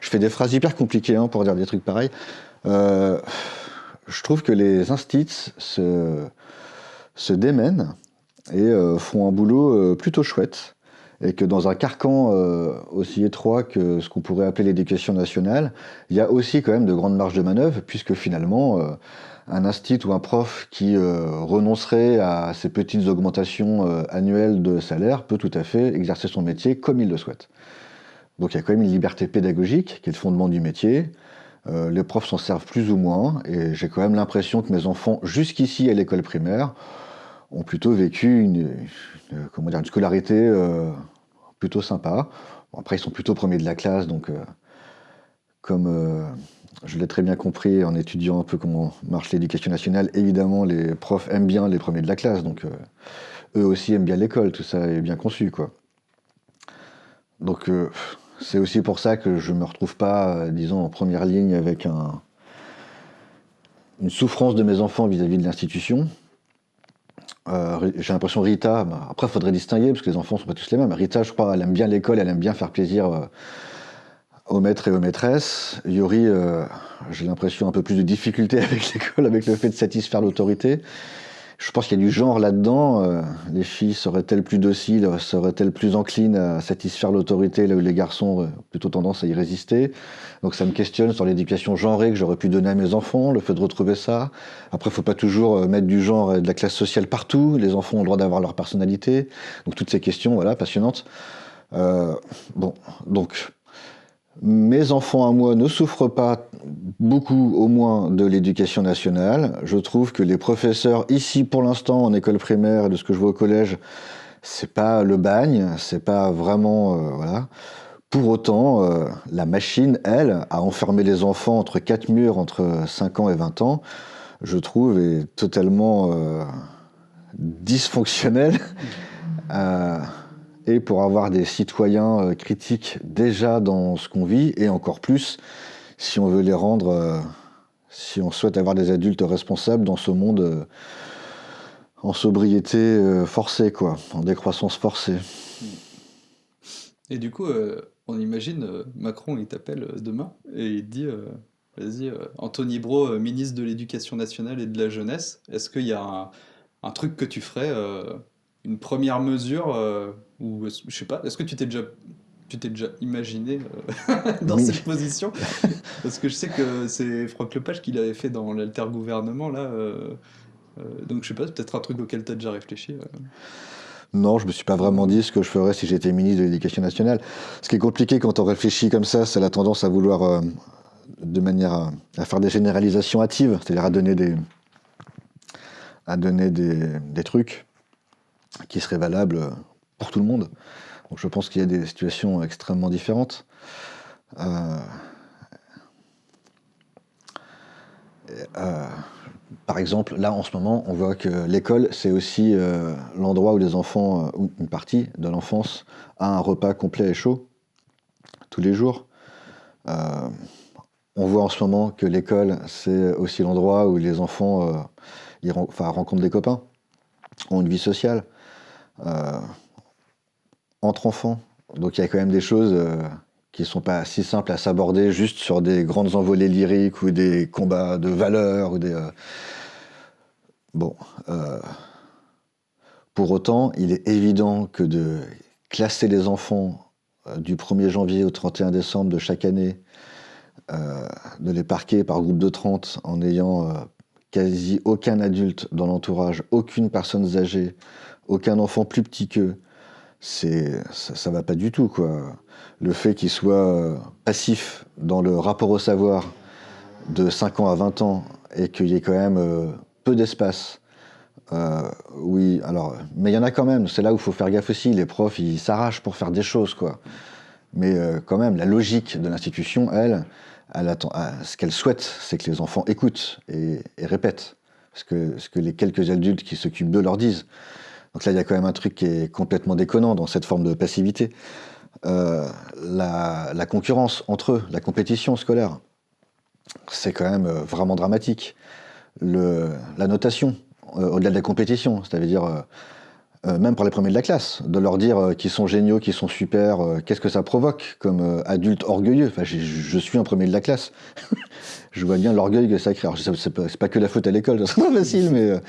Je fais des phrases hyper compliquées hein, pour dire des trucs pareils. je trouve que les instits se, se démènent et font un boulot plutôt chouette. Et que dans un carcan aussi étroit que ce qu'on pourrait appeler l'éducation nationale, il y a aussi quand même de grandes marges de manœuvre, puisque finalement, un instit ou un prof qui euh, renoncerait à ces petites augmentations euh, annuelles de salaire peut tout à fait exercer son métier comme il le souhaite. Donc il y a quand même une liberté pédagogique qui est le fondement du métier. Euh, les profs s'en servent plus ou moins et j'ai quand même l'impression que mes enfants, jusqu'ici à l'école primaire, ont plutôt vécu une, scolarité plutôt sympa. après, ils sont plutôt premiers de la classe, donc comme je l'ai très bien compris en étudiant un peu comment marche l'éducation nationale. Évidemment, les profs aiment bien les premiers de la classe, donc eux aussi aiment bien l'école, tout ça est bien conçu, quoi. Donc c'est aussi pour ça que je ne me retrouve pas, disons, en première ligne avec un, une souffrance de mes enfants vis-à-vis de l'institution. Euh, j'ai l'impression Rita, bah, après il faudrait distinguer parce que les enfants ne sont pas tous les mêmes. Rita, je crois, elle aime bien l'école, elle aime bien faire plaisir euh, aux maîtres et aux maîtresses. Yuri, euh, j'ai l'impression un peu plus de difficulté <laughs> avec l'école, avec le fait de satisfaire l'autorité. Je pense qu'il y a du genre là-dedans. Euh, les filles seraient-elles plus dociles, seraient-elles plus enclines à satisfaire l'autorité, là où les garçons ont plutôt tendance à y résister? Donc ça me questionne sur l'éducation genrée que j'aurais pu donner à mes enfants, le fait de retrouver ça. Après, il faut pas toujours euh, mettre du genre et de la classe sociale partout. Les enfants ont le droit d'avoir leur personnalité. Donc toutes ces questions, voilà, passionnantes. Bon, donc mes enfants à moi ne souffrent pas beaucoup au moins de l'éducation nationale. Je trouve que les professeurs ici pour l'instant en école primaire et de ce que je vois au collège, c'est pas le bagne, c'est pas vraiment euh, voilà. Pour autant, euh, la machine, elle, a enfermé les enfants entre quatre murs entre 5 ans et 20 ans, je trouve, est totalement euh, dysfonctionnelle <laughs> et pour avoir des citoyens euh, critiques déjà dans ce qu'on vit, et encore plus si on veut les rendre, euh, si on souhaite avoir des adultes responsables dans ce monde euh, en sobriété forcée, quoi, en décroissance forcée. Et du coup, on imagine, Macron, il t'appelle demain et il dit, vas-y, Anthony Bro, ministre de l'Éducation nationale et de la jeunesse, est-ce qu'il y a un, truc que tu ferais une première mesure euh, ou je sais pas, est-ce que tu t'es déjà tu t'es déjà imaginé euh, <laughs> dans cette position? Parce que je sais que c'est Franck Lepage qui l'avait fait dans l'alter-gouvernement, là. Euh, donc je sais pas, peut-être un truc auquel tu as déjà réfléchi. Non, je me suis pas vraiment dit ce que je ferais si j'étais ministre de l'Éducation nationale. Ce qui est compliqué quand on réfléchit comme ça, c'est la tendance à vouloir, de manière à, à, faire des généralisations hâtives, c'est-à-dire à donner des, à donner des, des trucs qui serait valable pour tout le monde. Je pense qu'il y a des situations extrêmement différentes. Euh, euh, par exemple, là en ce moment, on voit que l'école, c'est aussi euh, l'endroit où les enfants, ou une partie de l'enfance, a un repas complet et chaud tous les jours. on voit en ce moment que l'école, c'est aussi l'endroit où les enfants rencontrent des copains, ont une vie sociale. Euh, entre enfants. Donc il y a quand même des choses euh, qui ne sont pas si simples à s'aborder juste sur des grandes envolées lyriques ou des combats de valeurs ou des. Euh, bon. Pour autant, il est évident que de classer les enfants du 1er janvier au 31 décembre de chaque année, de les parquer par groupe de 30 en ayant quasi aucun adulte dans l'entourage, aucune personne âgée, aucun enfant plus petit qu'eux, c'est ça, va pas du tout quoi. Le fait qu'ils soient euh, passifs dans le rapport au savoir de 5 ans à 20 ans et qu'il y ait quand même euh, peu d'espace. Euh, oui, alors, mais il y en a quand même. C'est là où il faut faire gaffe aussi. Les profs, ils s'arrachent pour faire des choses, quoi. Mais quand même, la logique de l'institution, elle, ce qu'elle souhaite, c'est que les enfants écoutent et, et répètent ce que, ce que les quelques adultes qui s'occupent d'eux leur disent. Donc là, il y a quand même un truc qui est complètement déconnant dans cette forme de passivité. Euh, la, concurrence entre eux, la compétition scolaire, c'est quand même euh, vraiment dramatique. la notation, euh, au-delà de la compétition, c'est-à-dire même pour les premiers de la classe, de leur dire qu'ils sont géniaux, qu'ils sont super, qu'est-ce que ça provoque comme adulte orgueilleux? Enfin, je suis un premier de la classe. <laughs> je vois bien l'orgueil que ça crée. Alors, c'est pas, que la faute à l'école, c'est pas facile, mais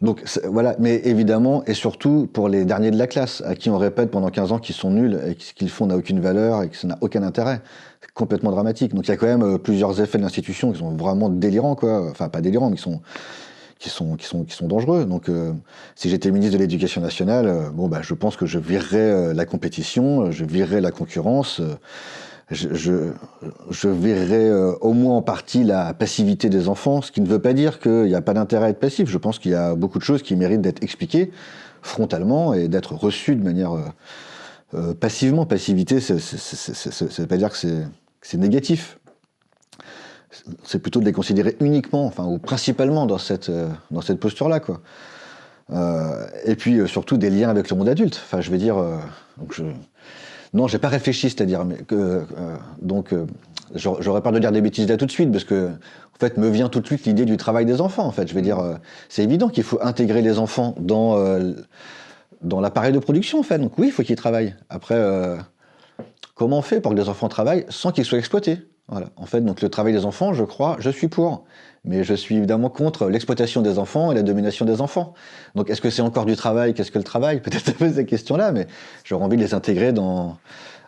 donc voilà, mais évidemment, et surtout pour les derniers de la classe, à qui on répète pendant 15 ans qu'ils sont nuls et que ce qu'ils font n'a aucune valeur et que ça n'a aucun intérêt. C'est complètement dramatique. Donc il y a quand même euh, plusieurs effets de l'institution qui sont vraiment délirants, quoi. Enfin, pas délirants, mais qui sont, qui sont, qui sont, qui sont dangereux. Donc euh, si j'étais ministre de l'Éducation nationale, euh, bon, bah, je pense que je virerais la compétition, je virerais la concurrence je, je, verrais euh, au moins en partie la passivité des enfants, ce qui ne veut pas dire qu'il n'y a pas d'intérêt à être passif. Je pense qu'il y a beaucoup de choses qui méritent d'être expliquées frontalement et d'être reçues de manière euh, euh, passivement. Passivité, ça ne veut pas dire que c'est négatif. c'est plutôt de les considérer uniquement, enfin, ou principalement dans cette, dans cette posture-là, et puis surtout des liens avec le monde adulte. Enfin, je veux dire. Non, j'ai pas réfléchi, c'est-à-dire, que donc j'aurais peur de dire des bêtises là tout de suite, parce que en fait, me vient tout de suite l'idée du travail des enfants. En fait, je veux dire, c'est évident qu'il faut intégrer les enfants dans dans l'appareil de production, en fait. Donc oui, il faut qu'ils travaillent. Après, comment on fait pour que les enfants travaillent sans qu'ils soient exploités? Voilà. En fait, donc le travail des enfants, je crois, je suis pour. Mais je suis évidemment contre l'exploitation des enfants et la domination des enfants. Donc est-ce que c'est encore du travail? Qu'est-ce que le travail? <laughs> Peut-être poser ces questions-là, mais j'aurais envie de les intégrer dans,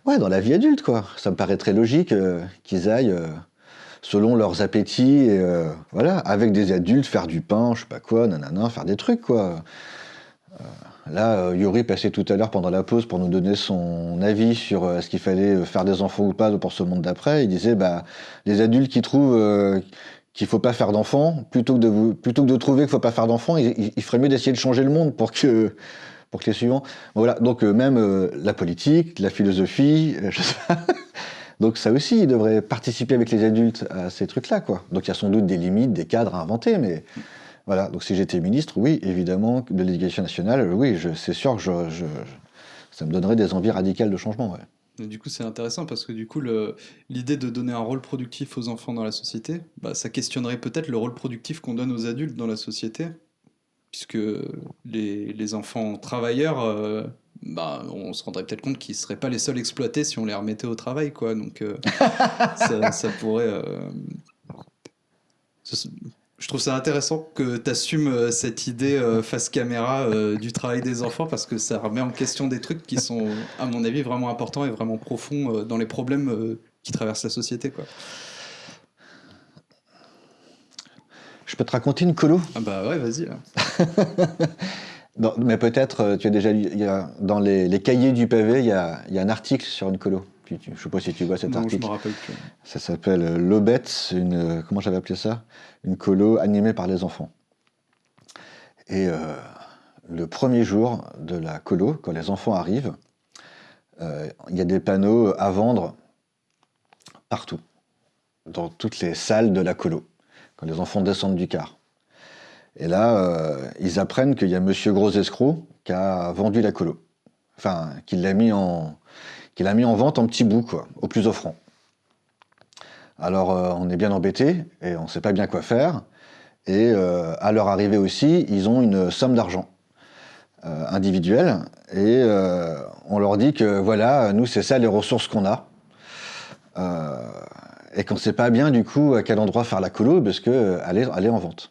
ouais, dans la vie adulte, quoi. Ça me paraît très logique euh, qu'ils aillent euh, selon leurs appétits, et, euh, voilà, avec des adultes, faire du pain, je sais pas quoi, nanana, faire des trucs, quoi. Là, euh, Yuri passait tout à l'heure pendant la pause pour nous donner son avis sur euh, ce qu'il fallait euh, faire des enfants ou pas pour ce monde d'après. Il disait, bah, les adultes qui trouvent qu'il faut pas faire d'enfants, plutôt que de plutôt que de trouver qu'il faut pas faire d'enfants, il, ferait mieux d'essayer de changer le monde pour que pour que les suivants. Voilà. Donc même la politique, la philosophie, je sais pas. <laughs> Donc ça aussi, il devrait participer avec les adultes à ces trucs-là, quoi. Donc il y a sans doute des limites, des cadres à inventer, mais voilà, donc si j'étais ministre, oui, évidemment, de l'éducation nationale, oui, c'est sûr que je, ça me donnerait des envies radicales de changement. Ouais. du coup, c'est intéressant parce que du coup, l'idée de donner un rôle productif aux enfants dans la société, bah, ça questionnerait peut-être le rôle productif qu'on donne aux adultes dans la société, puisque les, les enfants travailleurs, euh, bah, on se rendrait peut-être compte qu'ils ne seraient pas les seuls exploités si on les remettait au travail, quoi. Donc, euh, <laughs> ça, ça, pourrait. Euh, je trouve ça intéressant que tu assumes euh, cette idée euh, face caméra euh, du travail des enfants parce que ça remet en question des trucs qui sont, à mon avis, vraiment importants et vraiment profonds dans les problèmes qui traversent la société. Quoi. Je peux te raconter une colo? Ah bah ouais, vas-y. <laughs> mais peut-être, tu as déjà lu, y a, dans les, les, cahiers du pavé, il y a, y a un article sur une colo. Je ne sais pas si tu vois cet non, article. Je me rappelle plus. Ça s'appelle euh, L'Obette, une, euh, comment j'avais appelé ça? Une colo animée par les enfants. Et euh, le premier jour de la colo, quand les enfants arrivent, il y a des panneaux à vendre partout, dans toutes les salles de la colo, quand les enfants descendent du car. Et là, ils apprennent qu'il y a Monsieur Gros Escroc qui a vendu la colo. Enfin, qu'il l'a mis en, qu'il a mis en vente en petits bouts, au plus offrant. Alors euh, on est bien embêté et on ne sait pas bien quoi faire. Et euh, à leur arrivée aussi, ils ont une somme d'argent euh, individuelle et on leur dit que voilà, nous c'est ça les ressources qu'on a. et qu'on ne sait pas bien du coup à quel endroit faire la colo parce qu'elle est, est en vente.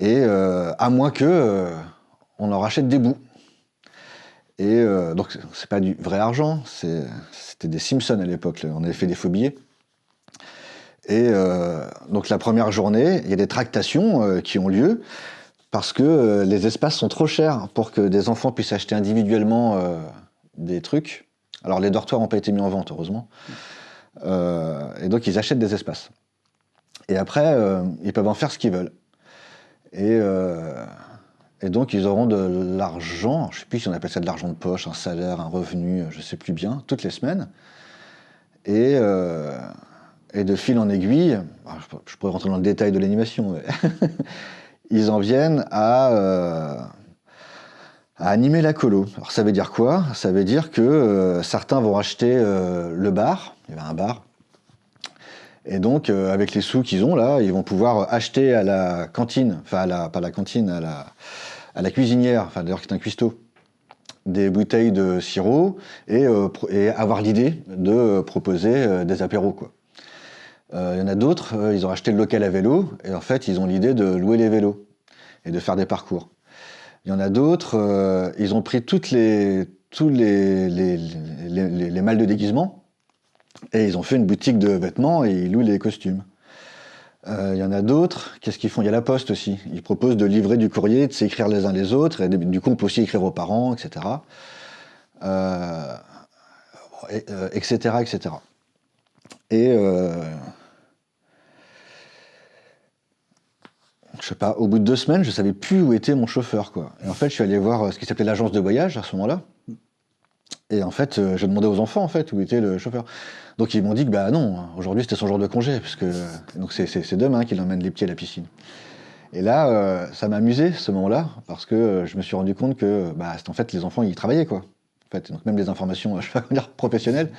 Et à moins que on en rachète des bouts. Et euh, donc, c'est pas du vrai argent, c'était des Simpsons à l'époque, on avait fait des faux billets. Et euh, donc, la première journée, il y a des tractations euh, qui ont lieu parce que les espaces sont trop chers pour que des enfants puissent acheter individuellement des trucs. Alors, les dortoirs n'ont pas été mis en vente, heureusement. et donc, ils achètent des espaces. Et après, ils peuvent en faire ce qu'ils veulent. Et et donc, ils auront de l'argent, je ne sais plus si on appelle ça de l'argent de poche, un salaire, un revenu, je ne sais plus bien, toutes les semaines. Et, euh, de fil en aiguille, je pourrais rentrer dans le détail de l'animation, <laughs> ils en viennent à, euh, à, animer la colo. Alors, ça veut dire quoi? Ça veut dire que euh, certains vont acheter le bar, il y avait un bar, et donc, avec les sous qu'ils ont là, ils vont pouvoir acheter à la cantine, enfin, pas à la cantine, à la, à la cuisinière, enfin d'ailleurs qui est un cuistot, des bouteilles de sirop et, euh, avoir l'idée de euh, proposer euh, des apéros. Quoi. Il y en a d'autres, ils ont acheté le local à vélo et en fait ils ont l'idée de louer les vélos et de faire des parcours. Il y en a d'autres, ils ont pris toutes tous les, les malles de déguisement et ils ont fait une boutique de vêtements et ils louent les costumes. Il euh, y en a d'autres. Qu'est-ce qu'ils font? Il y a la poste aussi. Ils proposent de livrer du courrier, de s'écrire les uns les autres. Et du coup, on peut aussi écrire aux parents, etc. Euh, etc., etc. Et euh, je sais pas, au bout de deux semaines, je savais plus où était mon chauffeur, quoi. Et en fait, je suis allé voir ce qui s'appelait l'agence de voyage à ce moment-là. Et en fait, euh, je demandais aux enfants en fait où était le chauffeur. Donc ils m'ont dit que bah non, aujourd'hui c'était son jour de congé, parce que donc c'est- demain qu'il emmène les pieds à la piscine. Et là, euh, ça m'a amusé ce moment-là, parce que euh, je me suis rendu compte que bah, en fait les enfants ils travaillaient quoi. En fait, donc même les informations, <laughs> je vais dire professionnelles,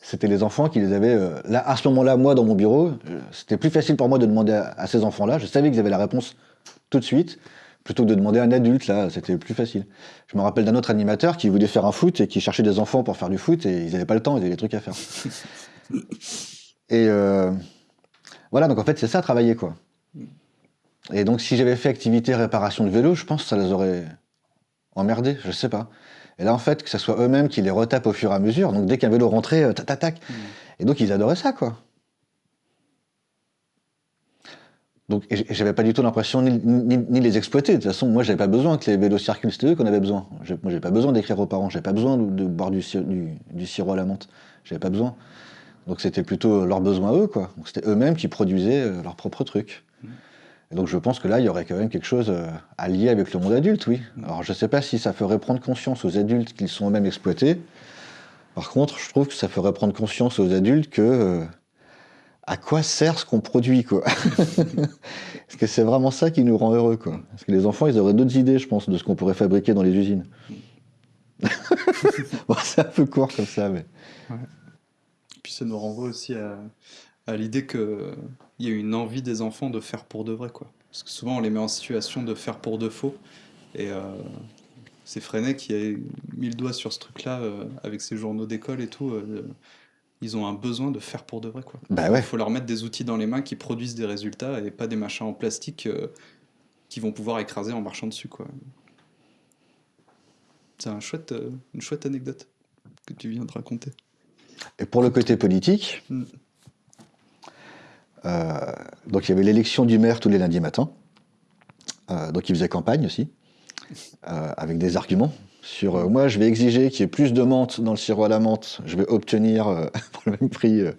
c'était les enfants qui les avaient. euh, là, à ce moment-là, moi dans mon bureau, c'était plus facile pour moi de demander à ces enfants-là. Je savais qu'ils avaient la réponse tout de suite, plutôt que de demander à un adulte. Là, c'était plus facile. Je me rappelle d'un autre animateur qui voulait faire un foot et qui cherchait des enfants pour faire du foot et ils n'avaient pas le temps, ils avaient des trucs à faire. <laughs> et euh, voilà, donc en fait, c'est ça, travailler, quoi. Et donc, si j'avais fait activité réparation de vélo, je pense que ça les aurait emmerdés, je sais pas. Et là, en fait, que ce soit eux-mêmes qui les retapent au fur et à mesure, donc dès qu'un vélo rentrait, euh, tac, tac, tac. Et donc, ils adoraient ça, quoi. Donc, j'avais pas du tout l'impression ni, les exploiter. De toute façon, moi, j'avais pas besoin que les vélos circulent. C'était eux qu'on avait besoin. Moi, j'avais pas besoin d'écrire aux parents. J'avais pas besoin de, boire du, du, du sirop à la menthe. J'avais pas besoin. Donc, c'était plutôt leurs besoins à eux, quoi. Donc, c'était eux-mêmes qui produisaient euh, leurs propres trucs. Et donc, je pense que là, il y aurait quand même quelque chose euh, à lier avec le monde adulte, oui. Alors, je sais pas si ça ferait prendre conscience aux adultes qu'ils sont eux-mêmes exploités. Par contre, je trouve que ça ferait prendre conscience aux adultes que euh, à quoi sert ce qu'on produit, quoi. <laughs> Parce que c'est vraiment ça qui nous rend heureux, quoi. Parce que les enfants, ils auraient d'autres idées, je pense, de ce qu'on pourrait fabriquer dans les usines. <laughs> bon, c'est un peu court comme ça, mais. Puis ça nous renvoie aussi à, à l'idée qu'il y a une envie des enfants de faire pour de vrai. Quoi. Parce que souvent on les met en situation de faire pour de faux. Et euh, c'est Freinet qui a mis le doigt sur ce truc-là euh, avec ses journaux d'école et tout. euh, ils ont un besoin de faire pour de vrai. Quoi. Bah ouais. Il faut leur mettre des outils dans les mains qui produisent des résultats et pas des machins en plastique euh, qui vont pouvoir écraser en marchant dessus. Quoi. C'est un chouette, euh, une chouette anecdote que tu viens de raconter. Et pour le côté politique, Mm. euh, donc il y avait l'élection du maire tous les lundis matins. Euh, donc il faisait campagne aussi, avec des arguments sur euh, moi je vais exiger qu'il y ait plus de menthe dans le sirop à la menthe, je vais obtenir euh, <laughs> pour le même prix. euh,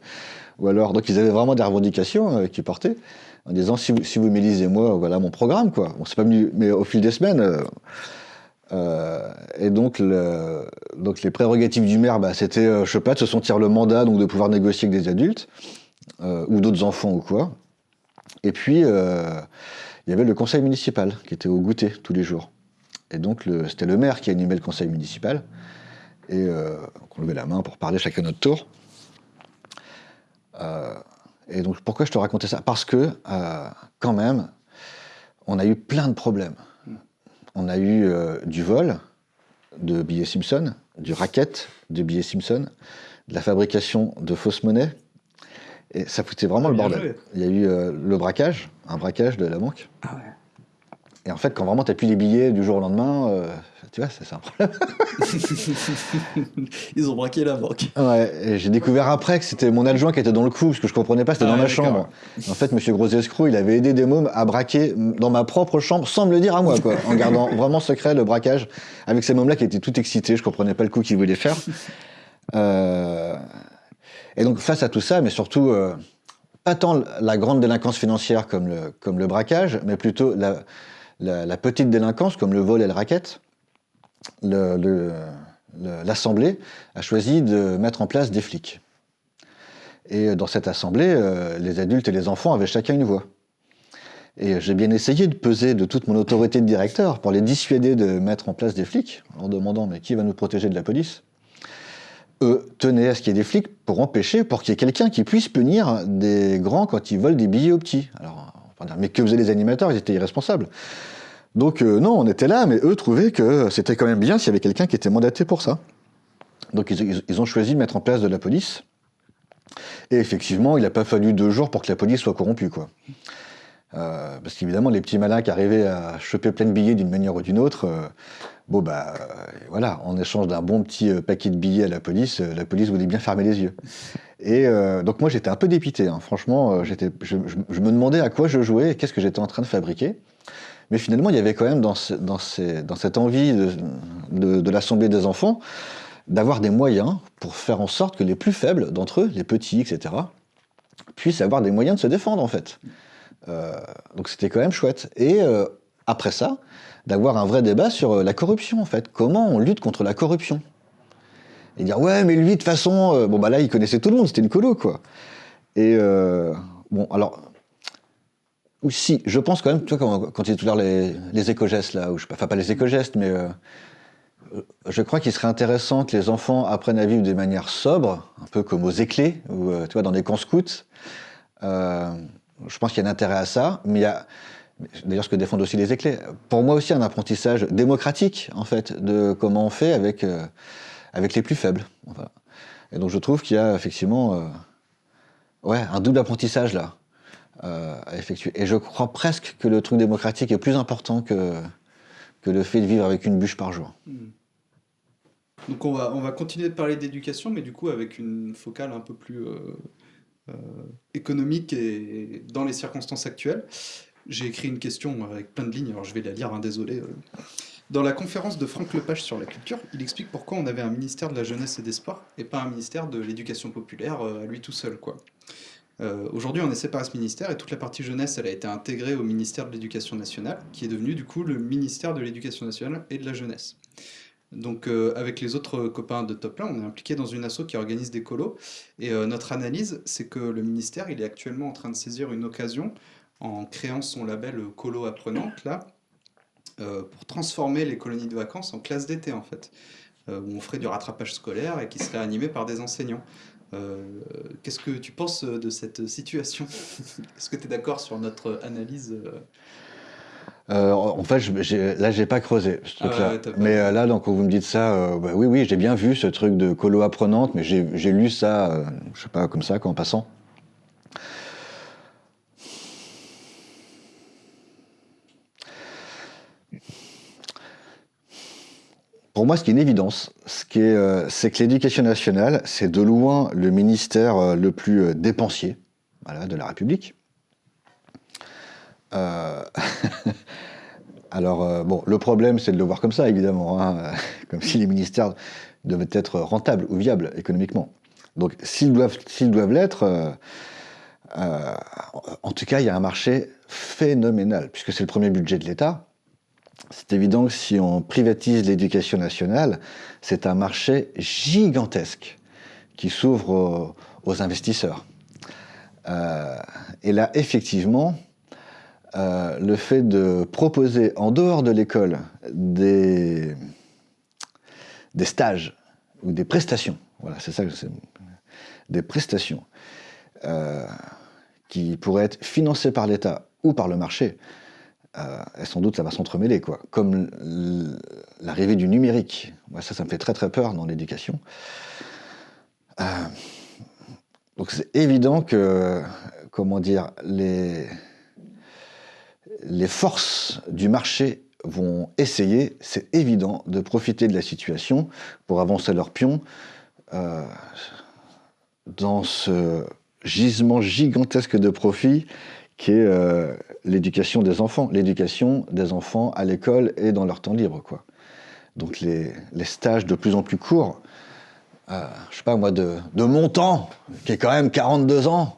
ou alors, donc ils avaient vraiment des revendications qu'ils portaient en disant si vous, si m'élisez moi, voilà mon programme quoi. Bon, c'est pas venu, mais au fil des semaines. et donc, le- donc les prérogatives du maire, bah, c'était, je sais pas, de se sentir le mandat, donc de pouvoir négocier avec des adultes ou d'autres enfants ou quoi. Et puis, il y avait le conseil municipal qui était au goûter tous les jours. Et donc, c'était le maire qui animait le conseil municipal. Et euh, on levait la main pour parler chacun notre tour. Euh, et donc, pourquoi je te racontais ça? Parce que, euh, quand même, on a eu plein de problèmes. On a eu du vol de billets Simpson, du racket de billets Simpson, de la fabrication de fausses monnaies. Et ça foutait vraiment Ah, le bordel. joué. Il y a eu le braquage, un braquage de la banque. Ah ouais. Et en fait, quand vraiment tu plus les billets du jour au lendemain, euh, tu vois, ça, c'est un problème. <laughs> Ils ont braqué la banque. Ouais, j'ai découvert après que c'était mon adjoint qui était dans le coup, parce que je comprenais pas, c'était Ah dans ma chambre. En fait, monsieur Gros Escroc, il avait aidé des mômes à braquer dans ma propre chambre, sans me le dire à moi, quoi, en gardant <laughs> vraiment secret le braquage, avec ces mômes-là qui étaient tout excités, je comprenais pas le coup qu'ils voulaient faire. Euh, Et donc, face à tout ça, mais surtout, euh, pas tant la grande délinquance financière comme le, comme le braquage, mais plutôt la, la, petite délinquance comme le vol et le racket, l'Assemblée a choisi de mettre en place des flics. Et dans cette assemblée, euh, les adultes et les enfants avaient chacun une voix. Et j'ai bien essayé de peser de toute mon autorité de directeur pour les dissuader de mettre en place des flics, en demandant mais qui va nous protéger de la police? Eux tenaient à ce qu'il y ait des flics pour empêcher, pour qu'il y ait quelqu'un qui puisse punir des grands quand ils volent des billets aux petits. Alors, mais que faisaient les animateurs? Ils étaient irresponsables. Donc euh, non, on était là, mais eux trouvaient que c'était quand même bien s'il y avait quelqu'un qui était mandaté pour ça. Donc ils, ont choisi de mettre en place de la police. Et effectivement, il n'a pas fallu deux jours pour que la police soit corrompue, quoi. Euh, parce qu'évidemment, les petits malins qui arrivaient à choper plein de billets d'une manière ou d'une autre, euh, bon bah voilà, en échange d'un bon petit paquet de billets à la police, la police voulait bien fermer les yeux. Et euh, donc moi j'étais un peu dépité, hein. franchement, euh, je, me demandais à quoi je jouais et qu'est-ce que j'étais en train de fabriquer. Mais finalement, il y avait quand même dans, cette envie de, l'Assemblée des enfants d'avoir des moyens pour faire en sorte que les plus faibles d'entre eux, les petits, etc., puissent avoir des moyens de se défendre, en fait. Euh, donc c'était quand même chouette. Et après ça, d'avoir un vrai débat sur la corruption, en fait. Comment on lutte contre la corruption Et dire ouais, mais lui de toute façon, euh, bon bah là il connaissait tout le monde, c'était une colo quoi. Et euh, bon alors aussi, je pense quand même, tu vois quand, quand il dit tout à l'heure les, éco-gestes là, ou je enfin pas les éco-gestes, mais euh, je crois qu'il serait intéressant que les enfants apprennent à vivre de manière sobre, un peu comme aux éclés ou euh, tu vois dans les camps scouts. Euh, je pense qu'il y a un intérêt à ça, mais il y a d'ailleurs ce que défendent aussi les éclés. Pour moi aussi un apprentissage démocratique en fait de comment on fait avec euh, avec les plus faibles. Et donc je trouve qu'il y a effectivement euh, ouais un double apprentissage là euh, à effectuer. Et je crois presque que le truc démocratique est plus important que que le fait de vivre avec une bûche par jour. Donc on va, on va continuer de parler d'éducation, mais du coup avec une focale un peu plus euh, euh, économique et dans les circonstances actuelles. J'ai écrit une question avec plein de lignes, alors je vais la lire, hein, désolé. Dans la conférence de Franck Lepage sur la culture, il explique pourquoi on avait un ministère de la jeunesse et des sports et pas un ministère de l'éducation populaire euh, à lui tout seul. Euh, Aujourd'hui, on est séparé ce ministère et toute la partie jeunesse, elle a été intégrée au ministère de l'Éducation nationale, qui est devenu du coup le ministère de l'Éducation nationale et de la jeunesse. Donc euh, avec les autres copains de Top Là, on est impliqué dans une asso qui organise des colos. Et notre analyse, c'est que le ministère, il est actuellement en train de saisir une occasion en créant son label Colo Apprenante, là, euh, pour transformer les colonies de vacances en classes d'été, en fait. Euh, où on ferait du rattrapage scolaire et qui serait animé par des enseignants. Euh, Qu'est-ce que tu penses de cette situation? <laughs> Est-ce que tu es d'accord sur notre analyse euh? En fait, je, là, j'ai pas creusé ce Ah truc-là. ouais, mais euh, là, donc, quand vous me dites ça, euh, bah, oui, oui, j'ai bien vu ce truc de colo apprenante, mais j'ai, lu ça, je sais pas, comme ça, quoi, en passant. Pour moi, ce qui est une évidence, euh, c'est que l'éducation nationale, c'est de loin le ministère euh, le plus euh, dépensier de la République. <laughs> Alors, bon, le problème, c'est de le voir comme ça, évidemment, hein, <laughs> comme si les ministères devaient être rentables ou viables économiquement. Donc, s'ils doivent l'être, en tout cas, il y a un marché phénoménal, puisque c'est le premier budget de l'État. C'est évident que si on privatise l'éducation nationale, c'est un marché gigantesque qui s'ouvre aux, investisseurs. Euh, et là, effectivement, euh, le fait de proposer en dehors de l'école des, des stages ou des prestations, voilà, c'est ça que c'est, des prestations euh, qui pourraient être financées par l'État ou par le marché, euh, sans doute ça va s'entremêler, quoi. Comme l'arrivée du numérique. Moi, ça, ça me fait très très peur dans l'éducation. Euh, donc c'est évident que, comment dire, les les forces du marché vont essayer, c'est évident, de profiter de la situation pour avancer leurs pions euh, dans ce gisement gigantesque de profit qui est euh, l'éducation des enfants, l'éducation des enfants à l'école et dans leur temps libre. Quoi. Donc les, stages de plus en plus courts, euh, je sais pas moi, de, mon temps, qui est quand même 42 ans,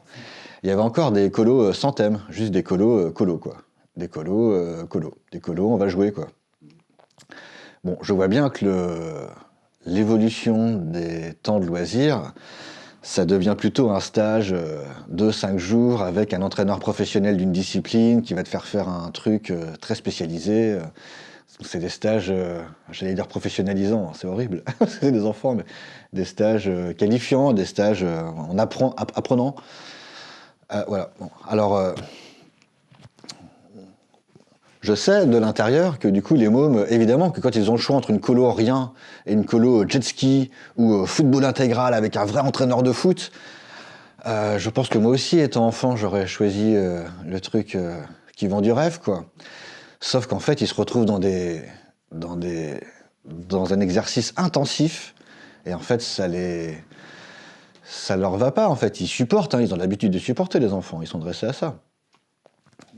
il y avait encore des colos euh, sans thème, juste des colos euh, colos, quoi. Des colos, colos. Des colos, on va jouer, quoi. Bon, je vois bien que l'évolution des temps de loisirs, ça devient plutôt un stage euh, de 5 jours avec un entraîneur professionnel d'une discipline qui va te faire faire un truc euh, très spécialisé. euh. C'est des stages, j'allais dire professionnalisants, c'est horrible, <laughs> c'est des enfants, mais des stages qualifiants, des stages en apprenant. Voilà. Bon. Alors, je sais de l'intérieur que du coup, les mômes, évidemment, que quand ils ont le choix entre une colo rien et une colo jet ski ou euh, football intégral avec un vrai entraîneur de foot, euh, je pense que moi aussi, étant enfant, j'aurais choisi euh, le truc qui vend du rêve, quoi. Sauf qu'en fait, ils se retrouvent dans des, dans des, dans un exercice intensif, et en fait, ça les, ça leur va pas. En fait, ils supportent. hein, ils ont l'habitude de supporter les enfants. Ils sont dressés à ça.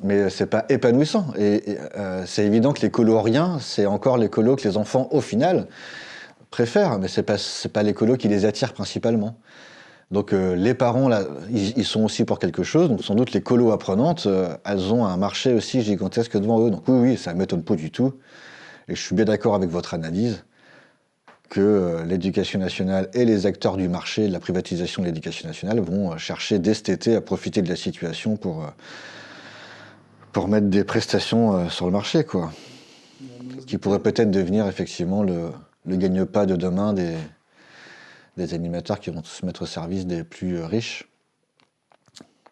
Mais c'est pas épanouissant. Et, euh, c'est évident que les colos rien, c'est encore les colos que les enfants, au final, préfèrent. Mais c'est pas, pas les colos qui les attirent principalement. Donc euh, les parents, là, ils, sont aussi pour quelque chose. Donc sans doute les colos apprenantes, euh, elles ont un marché aussi gigantesque devant eux. Donc oui, oui, ça m'étonne pas du tout. Et je suis bien d'accord avec votre analyse que l'éducation nationale et les acteurs du marché de la privatisation de l'éducation nationale vont chercher dès cet été à profiter de la situation pour, pour mettre des prestations sur le marché, quoi. Qui pourrait peut-être devenir effectivement le, gagne-pas de demain des, animateurs qui vont se mettre au service des plus riches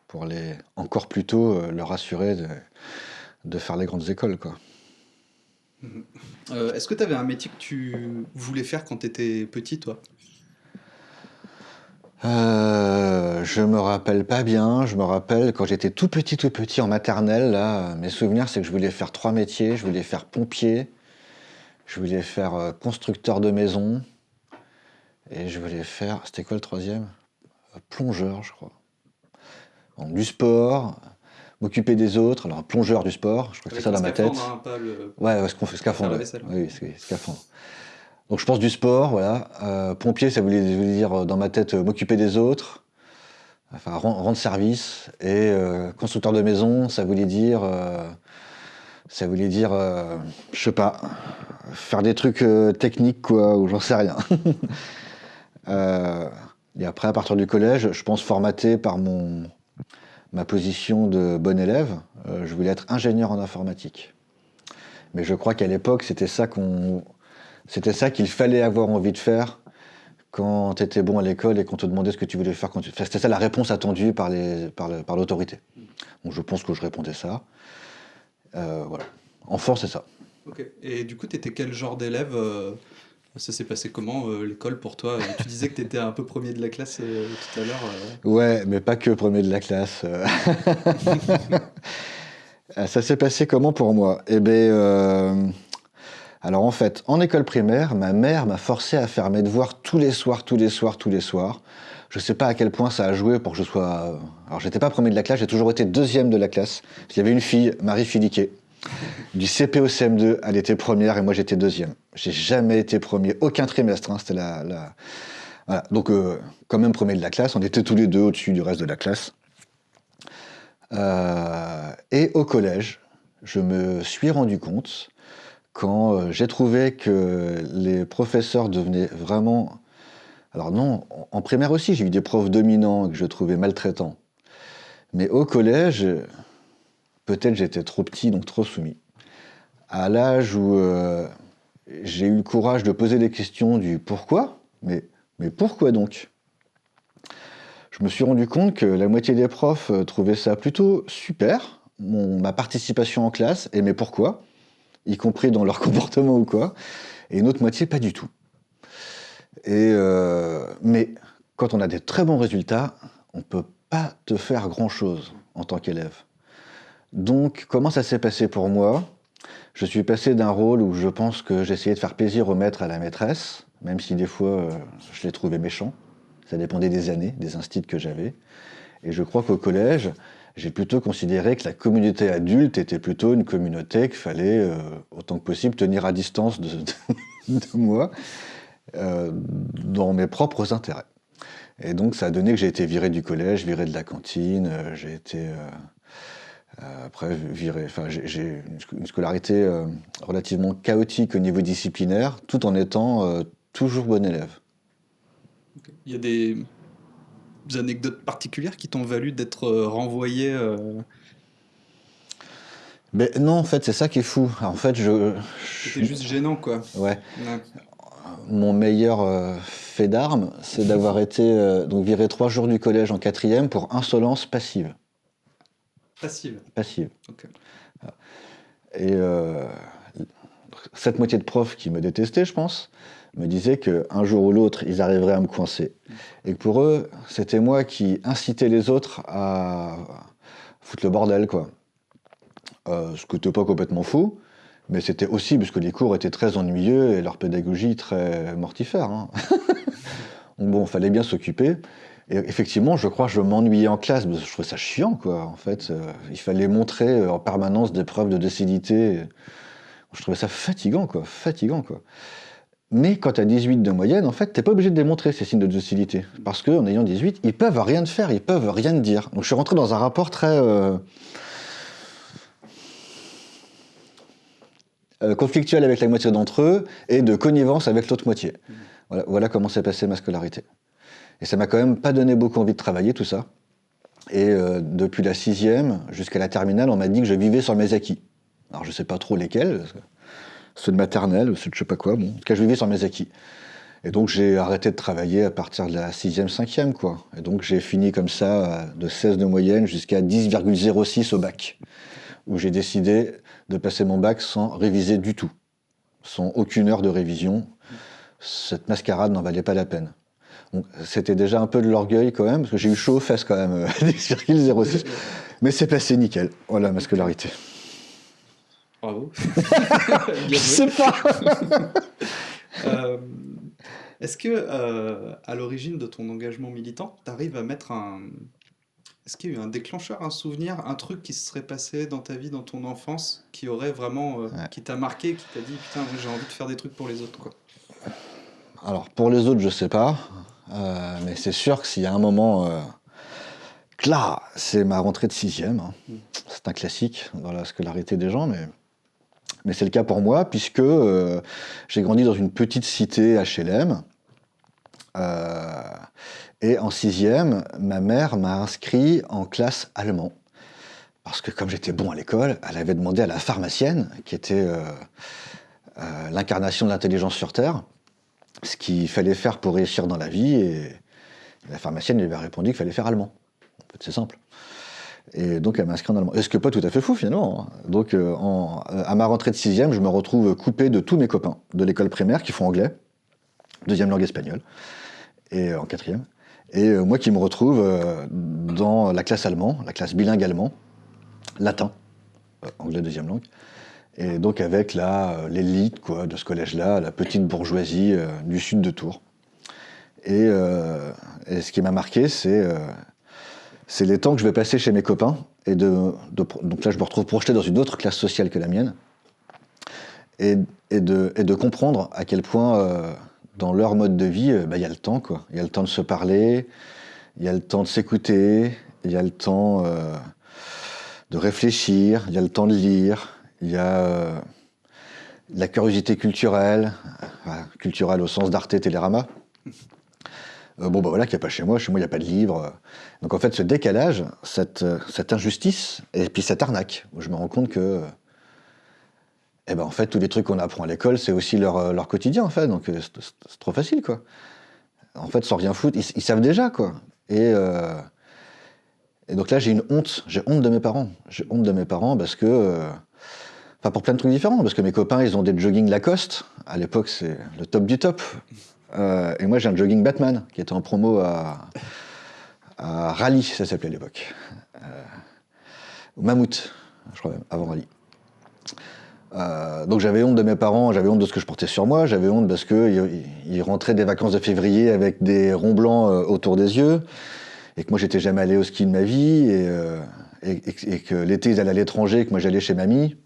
pour les encore plus tôt leur assurer de, faire les grandes écoles, quoi. Euh, Est-ce que tu avais un métier que tu voulais faire quand tu étais petit, toi? Euh, je me rappelle pas bien. Je me rappelle quand j'étais tout petit, tout petit en maternelle. Là, mes souvenirs, c'est que je voulais faire trois métiers. Je voulais faire pompier, je voulais faire euh, constructeur de maison, et je voulais faire. C'était quoi le troisième? Plongeur, je crois. Donc, du sport, m'occuper des autres, alors plongeur du sport, je crois que c'est ça dans ma tête. Hein, pas le... Ouais, ouais, ce qu'on fait, scaphandre. Oui, scaphandre. Donc je pense du sport, voilà. Euh, pompier, ça voulait, dire euh, dans ma tête euh, m'occuper des autres, enfin rendre service. Et constructeur de maison, ça voulait dire, ça voulait dire, je sais pas, faire des trucs techniques quoi, ou j'en sais rien. <laughs> et après, à partir du collège, je pense formaté par mon ma position de bon élève, je voulais être ingénieur en informatique. Mais je crois qu'à l'époque, c'était ça qu'on, c'était ça qu'il fallait avoir envie de faire quand tu étais bon à l'école et qu'on te demandait ce que tu voulais faire quand tu... C'était ça la réponse attendue par, par, l'autorité. Donc je pense que je répondais ça. Euh, voilà. En force, c'est ça. Ok. Et du coup, tu étais quel genre d'élève euh, ça s'est passé comment euh, l'école pour toi? Tu disais que tu étais un peu premier de la classe euh, tout à l'heure. Euh. Ouais, mais pas que premier de la classe. <laughs> <laughs> ça s'est passé comment pour moi? Eh bien, alors en fait, en école primaire, ma mère m'a forcé à faire mes devoirs tous les soirs, tous les soirs, tous les soirs. Je sais pas à quel point ça a joué pour que je sois. Alors j'étais pas premier de la classe, j'ai toujours été deuxième de la classe. Il y avait une fille, Marie Filiquet, du CP au CM2, elle était première et moi j'étais deuxième. J'ai jamais été premier, aucun trimestre. Hein, c'était la, Voilà. Donc, euh, quand même premier de la classe, on était tous les deux au-dessus du reste de la classe. Euh, et au collège, je me suis rendu compte quand euh, j'ai trouvé que les professeurs devenaient vraiment. Alors, non, en primaire aussi, j'ai eu des profs dominants que je trouvais maltraitants. Mais au collège, peut-être j'étais trop petit, donc trop soumis. À l'âge où euh, j'ai eu le courage de poser des questions du pourquoi, mais, pourquoi donc? Je me suis rendu compte que la moitié des profs euh, trouvaient ça plutôt super, ma participation en classe, et mais pourquoi, y compris dans leur <laughs> comportement ou quoi, et une autre moitié pas du tout. Et euh, mais quand on a des très bons résultats, on ne peut pas te faire grand-chose en tant qu'élève. Donc, comment ça s'est passé pour moi? Je suis passé d'un rôle où je pense que j'essayais de faire plaisir au maître à la maîtresse, même si des fois euh, je les trouvais méchants. Ça dépendait des années, des instits que j'avais. Et je crois qu'au collège, j'ai plutôt considéré que la communauté adulte était plutôt une communauté qu'il fallait, euh, autant que possible, tenir à distance <laughs> de, moi, euh, dans mes propres intérêts. Et donc ça a donné que j'ai été viré du collège, viré de la cantine, j'ai été euh, après, j'ai une scolarité euh, relativement chaotique au niveau disciplinaire, tout en étant euh, toujours bon élève. Il y a des, anecdotes particulières qui t'ont valu d'être renvoyé Mais non, en fait, c'est ça qui est fou. En fait, je. C'était juste gênant, quoi. Ouais. Mon meilleur fait d'armes, c'est d'avoir <laughs> été donc viré trois jours du collège en quatrième pour insolence passive. Passive. Passive. Et euh, cette moitié de profs qui me détestaient, je pense, me disaient qu'un jour ou l'autre, ils arriveraient à me coincer. Et que pour eux, c'était moi qui incitais les autres à foutre le bordel, quoi. Euh, ce qui n'était pas complètement faux, mais c'était aussi parce que les cours étaient très ennuyeux et leur pédagogie très mortifère. Hein. <laughs> bon, fallait bien s'occuper. Et effectivement, je crois que je m'ennuyais en classe, je trouvais ça chiant, quoi. En fait, euh, il fallait montrer euh, en permanence des preuves de docilité. Je trouvais ça fatigant, quoi. Fatigant, quoi. Mais quand tu as 18 de moyenne, en fait, t'es pas obligé de démontrer ces signes de docilité. Parce qu'en ayant 18, ils peuvent rien faire, ils peuvent rien dire. Donc je suis rentré dans un rapport très. Euh, euh, conflictuel avec la moitié d'entre eux et de connivence avec l'autre moitié. Voilà, voilà comment s'est passée ma scolarité. Et ça m'a quand même pas donné beaucoup envie de travailler tout ça. Et euh, depuis la sixième jusqu'à la terminale, on m'a dit que je vivais sur mes acquis. Alors je sais pas trop lesquels, ceux de maternelle, ceux de je sais pas quoi. Bon, en tout cas, je vivais sur mes acquis. Et donc j'ai arrêté de travailler à partir de la sixième, cinquième, quoi. Et donc j'ai fini comme ça, de 16 de moyenne jusqu'à 10,06 au bac, où j'ai décidé de passer mon bac sans réviser du tout, sans aucune heure de révision. Cette mascarade n'en valait pas la peine. C'était déjà un peu de l'orgueil quand même, parce que j'ai eu chaud aux fesses quand même, <laughs> 10,06. Mais c'est passé nickel. Voilà ma scolarité. Bravo. <laughs> Je sais pas. <laughs> Euh, Est-ce que, euh, à l'origine de ton engagement militant, tu arrives à mettre un. Est-ce qu'il y a eu un déclencheur, un souvenir, un truc qui se serait passé dans ta vie, dans ton enfance, qui aurait vraiment. euh, Ouais. qui t'a marqué, qui t'a dit putain, j'ai envie de faire des trucs pour les autres, quoi? Alors pour les autres, je sais pas, mais c'est sûr que s'il y a un moment, là, c'est ma rentrée de sixième. hein. C'est un classique dans la scolarité des gens, mais mais c'est le cas pour moi puisque euh, j'ai grandi dans une petite cité HLM. euh, et en sixième, ma mère m'a inscrit en classe allemand. Parce que comme j'étais bon à l'école, elle avait demandé à la pharmacienne, qui était euh, euh, l'incarnation de l'intelligence sur Terre, ce qu'il fallait faire pour réussir dans la vie. Et la pharmacienne lui avait répondu qu'il fallait faire allemand. En fait, c'est simple. Et donc, elle m'a inscrit en allemand. Et ce qui n'est pas tout à fait fou, finalement. Donc, euh, euh, à ma rentrée de sixième, je me retrouve coupé de tous mes copains de l'école primaire qui font anglais, deuxième langue espagnole, et euh, en quatrième. Et moi qui me retrouve dans la classe allemand, la classe bilingue allemand, latin, anglais deuxième langue. Et donc avec l'élite de ce collège-là, la petite bourgeoisie du sud de Tours. Et, ce qui m'a marqué, c'est, c'est les temps que je vais passer chez mes copains. Et donc là, je me retrouve projeté dans une autre classe sociale que la mienne. Et, de, comprendre à quel point, euh, dans leur mode de vie, euh, bah, il y a le temps. Il y a le temps de se parler, il y a le temps de s'écouter, il y a le temps euh, de réfléchir, il y a le temps de lire, il y a la curiosité culturelle, culturelle au sens d'Arte Télérama. Bon, bah voilà, qu'il n'y a pas chez moi. Chez moi, il n'y a pas de livre. Donc, en fait, ce décalage, cette, euh, injustice, et puis cette arnaque, je me rends compte que, eh ben, en fait, tous les trucs qu'on apprend à l'école, c'est aussi leur, euh, quotidien, en fait. Donc, euh, c'est trop facile, quoi. En fait, sans rien foutre, ils, savent déjà, quoi. Et, donc là, j'ai une honte. J'ai honte de mes parents. J'ai honte de mes parents parce que. Enfin, pour plein de trucs différents, parce que mes copains, ils ont des jogging Lacoste. À l'époque, c'est le top du top. Et moi, j'ai un jogging Batman qui était en promo à, à Rally, ça s'appelait à l'époque. Euh, au Mammouth, je crois même, avant Rally. Euh, donc j'avais honte de mes parents, j'avais honte de ce que je portais sur moi, j'avais honte parce qu'ils ils rentraient des vacances de février avec des ronds blancs euh, autour des yeux, et que moi j'étais jamais allé au ski de ma vie, et, et- que l'été ils allaient à l'étranger, que moi j'allais chez mamie.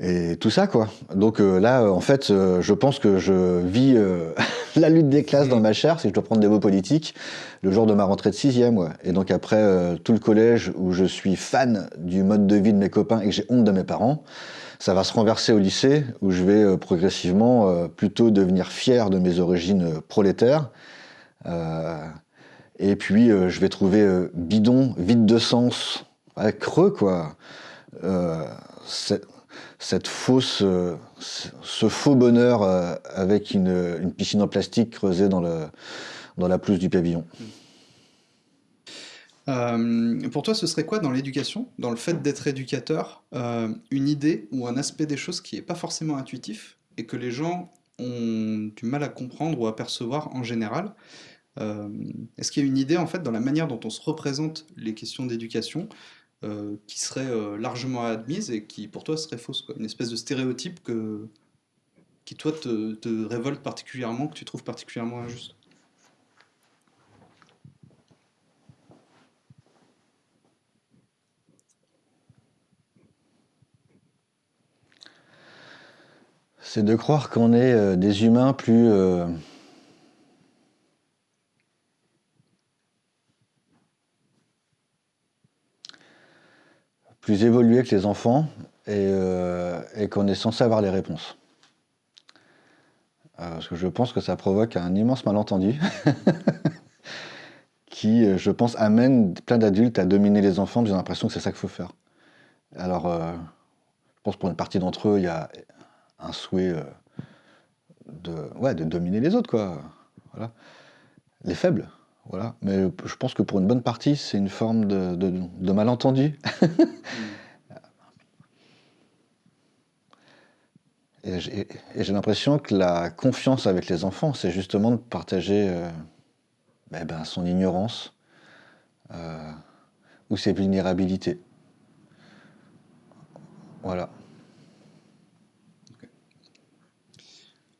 Et tout ça, quoi. Donc euh, là, euh, en fait, euh, je pense que je vis <laughs> la lutte des classes dans ma chair, si je dois prendre des mots politiques, le jour de ma rentrée de sixième. Ouais. Et donc après tout le collège où je suis fan du mode de vie de mes copains et que j'ai honte de mes parents, ça va se renverser au lycée où je vais progressivement plutôt devenir fier de mes origines prolétaires. Et puis je vais trouver bidon, vide de sens, ouais, creux, quoi. Cette fausse, euh, ce faux bonheur euh, avec une, piscine en plastique creusée dans, le, dans la pelouse du pavillon. Euh, pour toi, ce serait quoi dans l'éducation, dans le fait d'être éducateur, une idée ou un aspect des choses qui n'est pas forcément intuitif et que les gens ont du mal à comprendre ou à percevoir en général? Est-ce qu'il y a une idée en fait dans la manière dont on se représente les questions d'éducation euh, qui serait euh, largement admise et qui pour toi serait fausse Une espèce de stéréotype que, qui toi te, te révolte particulièrement, que tu trouves particulièrement injuste. C'est de croire qu'on est euh, des humains plus... euh, plus évolués que les enfants et, euh, et qu'on est censé avoir les réponses. Euh, parce que je pense que ça provoque un immense malentendu <laughs> qui, euh, je pense, amène plein d'adultes à dominer les enfants, j'ai l'impression que c'est ça qu'il faut faire. Alors, je pense pour une partie d'entre eux, il y a un souhait de, ouais, de dominer les autres, quoi. Voilà. Les faibles, voilà. Mais je pense que pour une bonne partie, c'est une forme de, malentendu. <laughs> Et j'ai et j'ai l'impression que la confiance avec les enfants, c'est justement de partager euh, eh ben, son ignorance euh, ou ses vulnérabilités. Voilà.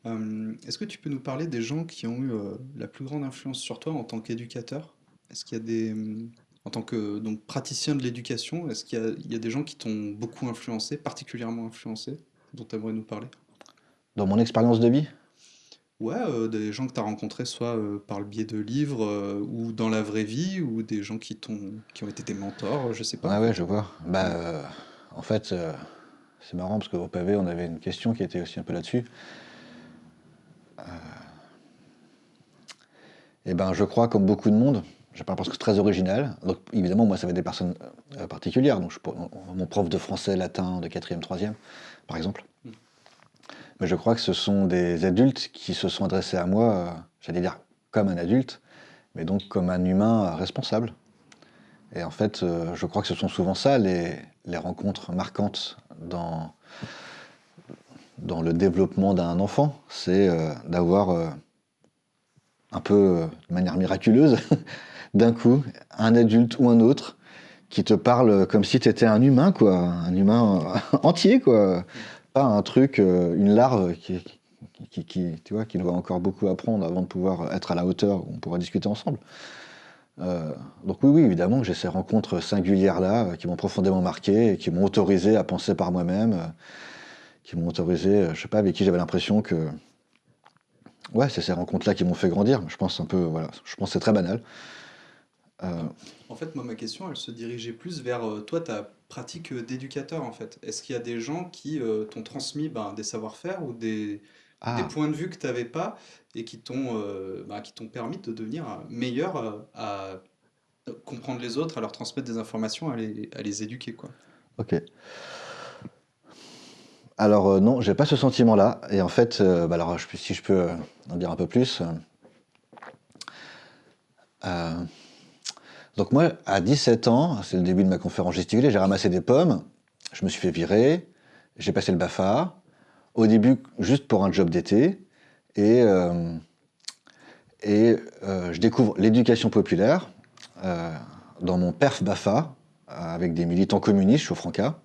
Euh, Est-ce que tu peux nous parler des gens qui ont eu euh, la plus grande influence sur toi en tant qu'éducateur? Est-ce qu'il y a des, hum, en tant que donc praticien de l'éducation, est-ce qu'il y a, il y a des gens qui t'ont beaucoup influencé, particulièrement influencé, dont tu aimerais nous parler? Dans mon expérience de vie, Ouais, euh, des gens que tu as rencontrés soit euh, par le biais de livres euh, ou dans la vraie vie, ou des gens qui t'ont, qui ont été tes mentors, je sais pas. ouais, ouais, je vois. Bah, euh, en fait, euh, c'est marrant parce qu'au pavé, on avait une question qui était aussi un peu là-dessus. Eh ben, je crois, comme beaucoup de monde, je parle parce que c'est très original. Donc, évidemment, moi, ça va être des personnes euh, particulières. Donc, mon prof de français, latin de 4e, 3e, par exemple. Mais je crois que ce sont des adultes qui se sont adressés à moi, euh, j'allais dire comme un adulte, mais donc comme un humain euh, responsable. Et en fait, euh, je crois que ce sont souvent ça les rencontres marquantes dans, dans le développement d'un enfant. C'est euh, d'avoir euh, un peu euh, de manière miraculeuse, <laughs> d'un coup, un adulte ou un autre qui te parle comme si tu étais un humain, quoi, un humain <laughs> entier, quoi. Pas un truc, une larve qui, tu vois, qui doit encore beaucoup apprendre avant de pouvoir être à la hauteur on pourra discuter ensemble. Donc oui, oui, évidemment j'ai ces rencontres singulières-là qui m'ont profondément marqué et qui m'ont autorisé à penser par moi-même, qui m'ont autorisé, euh, je sais pas, avec qui j'avais l'impression que... Ouais, c'est ces rencontres-là qui m'ont fait grandir. Je pense un peu, voilà, je pense que c'est très banal. Euh, En fait, moi, ma question, elle se dirigeait plus vers euh, toi, ta pratique d'éducateur, en fait. Est-ce qu'il y a des gens qui euh, t'ont transmis ben, des savoir-faire ou des, ah, des points de vue que tu n'avais pas et qui t'ont euh, ben, permis de devenir meilleur à comprendre les autres, à leur transmettre des informations, à les, à les éduquer, quoi? ok. Alors euh, non, j'ai pas ce sentiment-là. Et en fait, euh, bah si je peux euh, en dire un peu plus. donc moi, à 17 ans, c'est le début de ma conférence gesticulée, j'ai ramassé des pommes, je me suis fait virer, j'ai passé le BAFA, au début juste pour un job d'été, et, et je découvre l'éducation populaire dans mon perf BAFA, avec des militants communistes, je suis au Franca.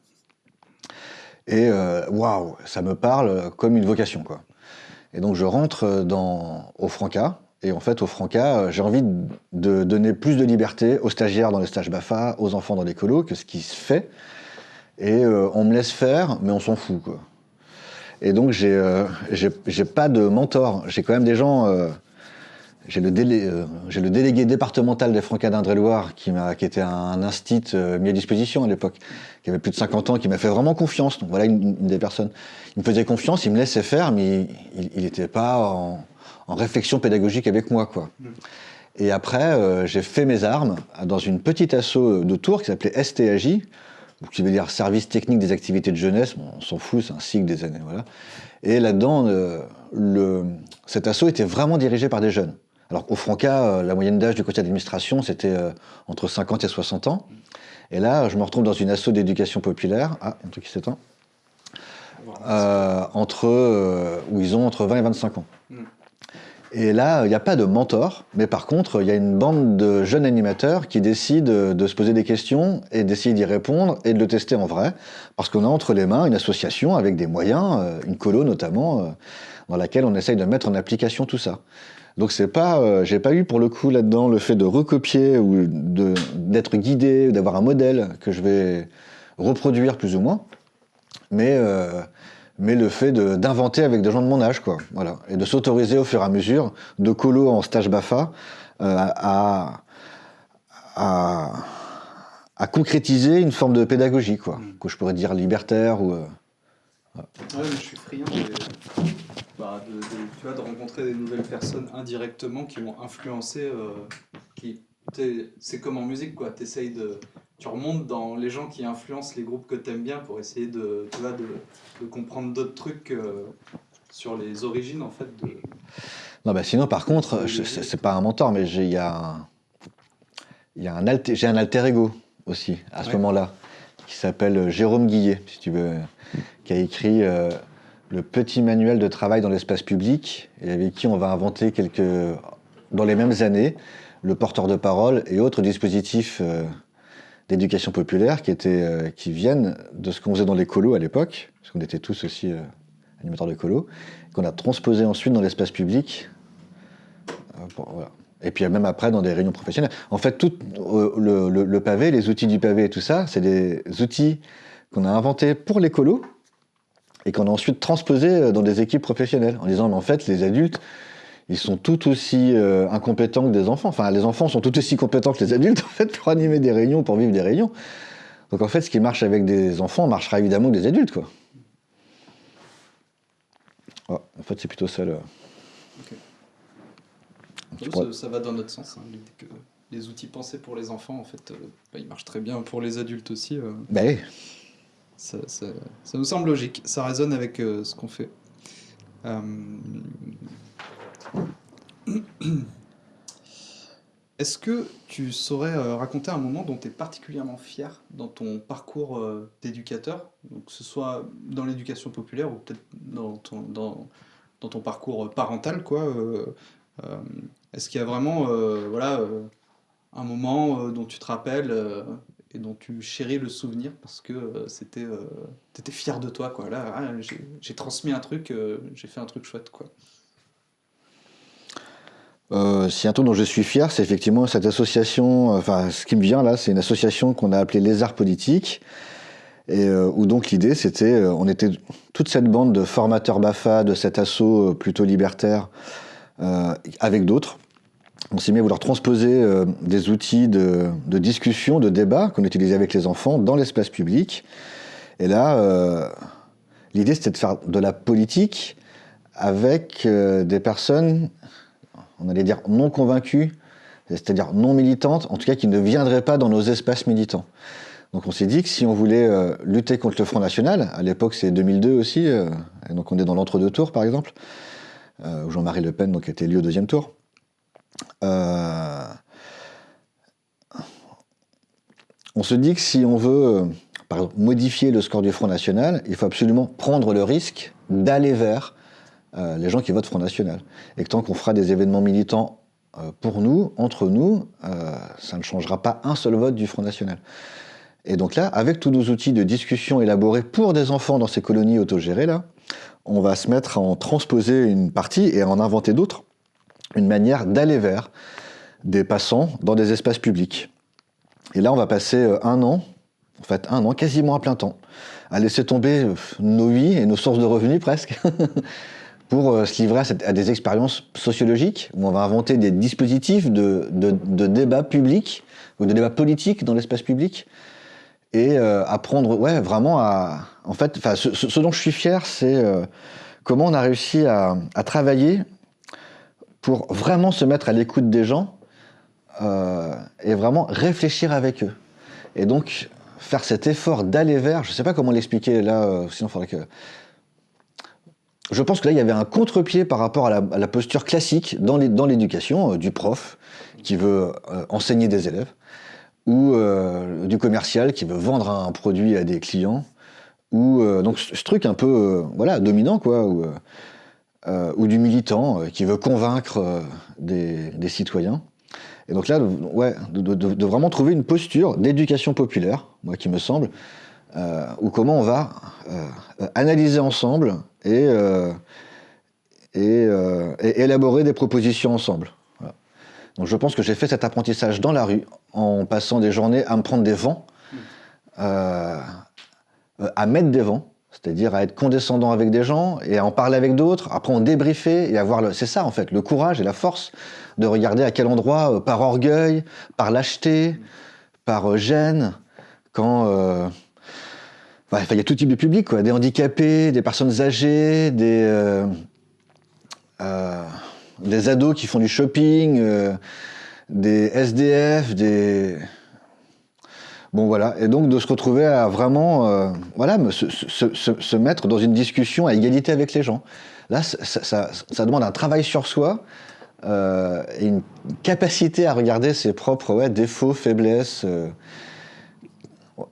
Et euh, waouh, ça me parle comme une vocation, quoi. Et donc je rentre dans, au Franca, et en fait au Franca, euh, j'ai envie de donner plus de liberté aux stagiaires dans les stages BAFA, aux enfants dans les colos, que ce qui se fait. Et euh, on me laisse faire, mais on s'en fout, quoi. Et donc j'ai euh, pas de mentor, j'ai quand même des gens... j'ai le, délé- euh, j'ai le délégué départemental des Francas d'Indre-et-Loire qui, était un instit euh, mis à disposition à l'époque, qui avait plus de 50 ans, qui m'a fait vraiment confiance. Donc voilà une, des personnes. Il me faisait confiance, il me laissait faire, mais il n'était pas en, réflexion pédagogique avec moi. Quoi. Et après, euh, j'ai fait mes armes dans une petite asso de Tours qui s'appelait STAJ, qui veut dire Service technique des activités de jeunesse. Bon, on s'en fout, c'est un cycle des années. Voilà. Et là-dedans, euh, le, cet asso était vraiment dirigé par des jeunes. Alors au Franca, euh, la moyenne d'âge du conseil d'administration, c'était euh, entre 50 et 60 ans. Et là, je me retrouve dans une asso d'éducation populaire. Ah, un truc qui s'éteint. Euh, entre, euh, où ils ont entre 20 et 25 ans. Mm. Et là, il n'y a pas de mentor, mais par contre, il y a une bande de jeunes animateurs qui décident de se poser des questions et d'essayer d'y répondre et de le tester en vrai, parce qu'on a entre les mains une association avec des moyens, une colo notamment, dans laquelle on essaye de mettre en application tout ça. Donc c'est pas, euh, j'ai pas eu pour le coup là-dedans le fait de recopier ou d'être guidé, ou d'avoir un modèle que je vais reproduire plus ou moins, mais euh, mais le fait de- d'inventer avec des gens de mon âge, quoi. Voilà. Et de s'autoriser au fur et à mesure, de colo en stage BAFA, euh, à, à, à concrétiser une forme de pédagogie, quoi, Mm. que je pourrais dire libertaire ou. Ouais, mais je suis friand bah, de, de- tu vois, de rencontrer des nouvelles personnes indirectement qui vont influencer. euh, qui, c'est comme en musique, quoi. T'essayes de, tu remontes dans les gens qui influencent les groupes que t'aimes bien pour essayer de, tu vois, de, de comprendre d'autres trucs euh, sur les origines, en fait. De... Non, bah sinon, par contre, c'est pas un mentor, mais j'ai- un, il y a un alter, j'ai un alter ego aussi à ce Ouais. moment-là, qui s'appelle Jérôme Guillet, si tu veux, qui a écrit euh, le petit manuel de travail dans l'espace public, et avec qui on va inventer quelques, dans les mêmes années, le porteur de parole et autres dispositifs euh, d'éducation populaire euh, qui viennent de ce qu'on faisait dans les colos à l'époque, parce qu'on était tous aussi euh, animateurs de colos, qu'on a transposé ensuite dans l'espace public. Et puis même après dans des réunions professionnelles. En fait, tout le pavé, les outils du pavé et tout ça, c'est des outils qu'on a inventés pour les colos et qu'on a ensuite transposés euh, dans des équipes professionnelles en disant mais en fait les adultes ils sont tout aussi euh, incompétents que des enfants. Enfin, les enfants sont tout aussi compétents que les adultes <laughs> en fait pour animer des réunions, pour vivre des réunions. Donc en fait, ce qui marche avec des enfants marchera évidemment avec des adultes, quoi. Ouais, en fait, c'est plutôt ça le. Ouais, pourrais- ça, ça va dans notre sens. hein, l'idée que les outils pensés pour les enfants, en fait, euh, bah, ils marchent très bien pour les adultes aussi. euh. Bah oui. Ça, ça- ça nous semble logique, ça résonne avec euh, ce qu'on fait. Euh, <clears throat> Est-ce que tu saurais euh, raconter un moment dont tu es particulièrement fier dans ton parcours d'éducateur, que ce soit dans l'éducation populaire ou peut-être dans ton, dans, dans ton parcours parental, Est-ce qu'il y a vraiment voilà, un moment dont tu te rappelles et dont tu chéris le souvenir parce que euh, c'était, euh, t'étais fier de toi, quoi. Là, ah, j'ai, transmis un truc, euh, j'ai fait un truc chouette, quoi. Si un truc dont je suis fier, c'est effectivement cette association. Enfin, ce qui me vient là, c'est une association qu'on a appelée Les Arts Politiques. Et où donc l'idée, c'était, on était toute cette bande de formateurs BAFA, de cet assaut plutôt libertaire, avec d'autres. On s'est mis à vouloir transposer euh, des outils de, discussion, de débat qu'on utilisait avec les enfants dans l'espace public. Et là, euh, l'idée, c'était de faire de la politique avec euh, des personnes, on allait dire non convaincues, c'est-à-dire non militantes, en tout cas qui ne viendraient pas dans nos espaces militants. Donc on s'est dit que si on voulait lutter contre le Front National, à l'époque c'est 2002 aussi, et donc on est dans l'entre-deux tours par exemple, où Jean-Marie Le Pen donc, été élu au deuxième tour. Euh, on se dit que si on veut euh, modifier le score du Front National, il faut absolument prendre le risque d'aller vers euh, les gens qui votent Front National. Et que tant qu'on fera des événements militants pour nous, entre nous, ça ne changera pas un seul vote du Front National. Et donc là, avec tous nos outils de discussion élaborés pour des enfants dans ces colonies autogérées, là, on va se mettre à en transposer une partie et à en inventer d'autres, une manière d'aller vers des passants dans des espaces publics. Et là, on va passer euh, un an, en fait un an, quasiment à plein temps, à laisser tomber euh, nos vies et nos sources de revenus <laughs> presque, pour euh, se livrer à, des expériences sociologiques, où on va inventer des dispositifs de, de, de débat public, ou de débat politique dans l'espace public, et apprendre, ouais, vraiment à... En fait, ce, dont je suis fier, c'est comment on a réussi à travailler pour vraiment se mettre à l'écoute des gens euh, et vraiment réfléchir avec eux. Et donc, faire cet effort d'aller vers, je ne sais pas comment l'expliquer là, euh, sinon il faudrait que... Je pense que là, il y avait un contre-pied par rapport à la, posture classique dans l'éducation euh, du prof qui veut enseigner des élèves ou du commercial qui veut vendre un produit à des clients ou donc ce, truc un peu voilà dominant quoi euh, ou du militant euh, qui veut convaincre euh, des, citoyens. Et donc là ouais de, vraiment trouver une posture d'éducation populaire moi qui me semble euh, ou comment on va analyser ensemble et, et, élaborer des propositions ensemble. Donc je pense que j'ai fait cet apprentissage dans la rue en passant des journées à me prendre des vents à mettre des vents, c'est-à-dire à être condescendant avec des gens et à en parler avec d'autres, après en débriefer et avoir le... C'est ça en fait, le courage et la force de regarder à quel endroit, euh, par orgueil, par lâcheté, par euh, gêne, quand euh, il y a tout type de public, quoi. Des handicapés, des personnes âgées, des, des ados qui font du shopping, des SDF, des. Bon voilà, et donc de se retrouver à vraiment euh, voilà, se, mettre dans une discussion à égalité avec les gens. Là, ça, demande un travail sur soi euh, et une capacité à regarder ses propres défauts, faiblesses. euh.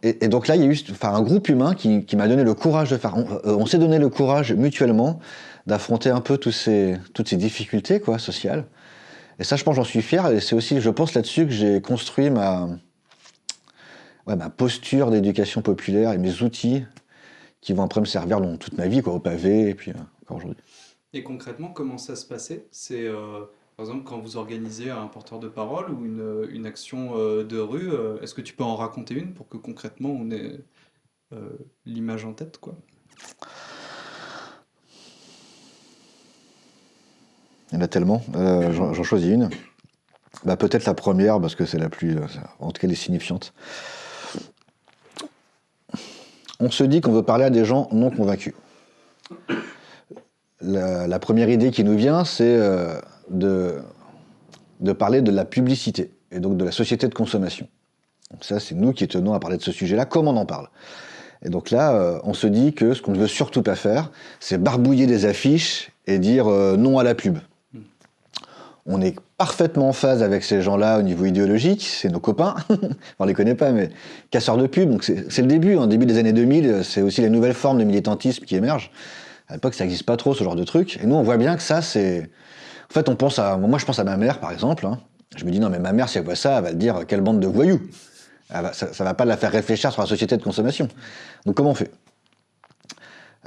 Et, donc là, il y a eu enfin, un groupe humain qui, m'a donné le courage de faire. On, on s'est donné le courage mutuellement d'affronter un peu tous ces, toutes ces difficultés quoi, sociales. Et ça, je pense, j'en suis fier. Et c'est aussi, je pense, là-dessus que j'ai construit ma, ouais, ma posture d'éducation populaire et mes outils qui vont après me servir dans toute ma vie, quoi, au pavé, et puis euh, encore aujourd'hui. Et concrètement, comment ça se passait? C'est euh, par exemple quand vous organisez un porteur de parole ou une, une action euh, de rue, euh, est-ce que tu peux en raconter une pour que concrètement on ait l'image en tête, quoi? Il y en a tellement. J'en choisis une. Bah, Peut-être la première, parce que c'est la plus. En tout cas, les signifiante. On se dit qu'on veut parler à des gens non convaincus. La, première idée qui nous vient, c'est euh, de, parler de la publicité et donc de la société de consommation. Donc ça, c'est nous qui tenons à parler de ce sujet-là. Comment on en parle Et donc là, euh, on se dit que ce qu'on ne veut surtout pas faire, c'est barbouiller des affiches et dire euh, non à la pub. On est parfaitement en phase avec ces gens-là au niveau idéologique, c'est nos copains, <laughs> on les connaît pas, mais casseurs de pub, donc c'est le début, en début des années 2000, c'est aussi les nouvelles formes de militantisme qui émergent. À l'époque, ça n'existe pas trop, ce genre de truc, et nous, on voit bien que ça, c'est... En fait, on pense à... Moi, je pense à ma mère, par exemple, hein. je me dis, non, mais ma mère, si elle voit ça, elle va dire, quelle bande de voyous Ça, ça va pas la faire réfléchir sur la société de consommation. Donc, comment on fait?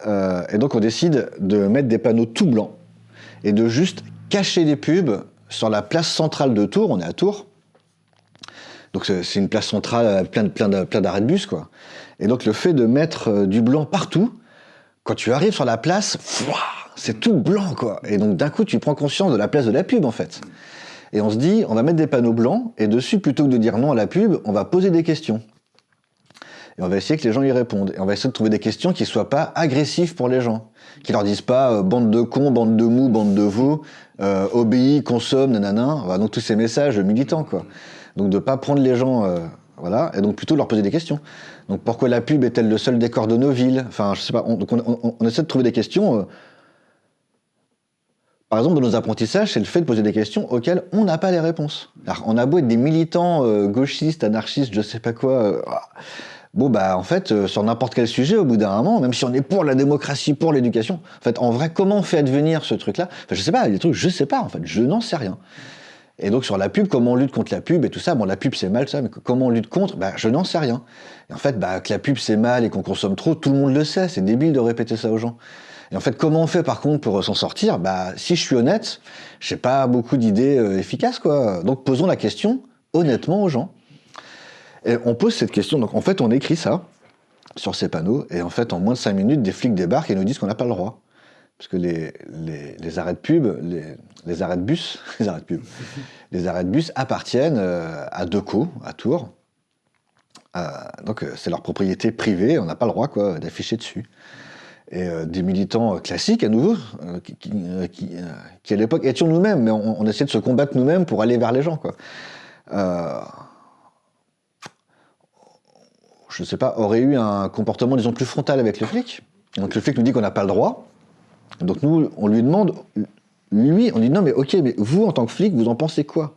Euh, Et donc, on décide de mettre des panneaux tout blancs, et de juste cacher des pubs sur la place centrale de Tours. On est à Tours. Donc c'est une place centrale euh, plein plein d'arrêts de bus quoi. Et donc le fait de mettre euh, du blanc partout, quand tu arrives sur la place, c'est tout blanc quoi. Et donc d'un coup tu prends conscience de la place de la pub en fait. Et on se dit, on va mettre des panneaux blancs et dessus plutôt que de dire non à la pub, on va poser des questions. On va essayer que les gens y répondent. Et on va essayer de trouver des questions qui soient pas agressives pour les gens. Qui leur disent pas euh, bande de cons, bande de mous, bande de veaux, euh, obéis, consomme, nanana. Donc tous ces messages militants, quoi. Donc de pas prendre les gens, euh, voilà, et donc plutôt leur poser des questions. Donc pourquoi la pub est-elle le seul décor de nos villes? Enfin, je sais pas. On, donc on, essaie de trouver des questions. par exemple, dans nos apprentissages, c'est le fait de poser des questions auxquelles on n'a pas les réponses. Alors, on a beau être des militants gauchistes, anarchistes, je sais pas quoi. Bon, bah, en fait, euh, sur n'importe quel sujet, au bout d'un moment, même si on est pour la démocratie, pour l'éducation, en fait, en vrai, comment on fait advenir ce truc-là? Enfin, je sais pas, des trucs, je sais pas, en fait, je n'en sais rien. Et donc, sur la pub, comment on lutte contre la pub et tout ça? Bon, la pub, c'est mal, ça, mais comment on lutte contre? Bah, Je n'en sais rien. Et en fait, bah, que la pub, c'est mal et qu'on consomme trop, tout le monde le sait, c'est débile de répéter ça aux gens. Et en fait, comment on fait par contre pour s'en sortir? Bah, si je suis honnête, j'ai pas beaucoup d'idées euh, efficaces, quoi. Donc, posons la question honnêtement aux gens. Et on pose cette question, donc en fait, on écrit ça sur ces panneaux, et en fait, en moins de 5 minutes, des flics débarquent et nous disent qu'on n'a pas le droit. Parce que les, arrêts de pub, les, arrêts de bus, <laughs> les arrêts de bus appartiennent euh, à Deco, à Tours. Euh, donc euh, c'est leur propriété privée, on n'a pas le droit quoi d'afficher dessus. Et des militants classiques à nouveau, qui, à l'époque étions nous-mêmes, mais on, on essayait de se combattre nous-mêmes pour aller vers les gens. Euh, je ne sais pas, aurait eu un comportement, disons, plus frontal avec le flic. Donc le flic nous dit qu'on n'a pas le droit. Donc nous, on lui demande, lui, on dit non mais ok, mais vous en tant que flic, vous en pensez quoi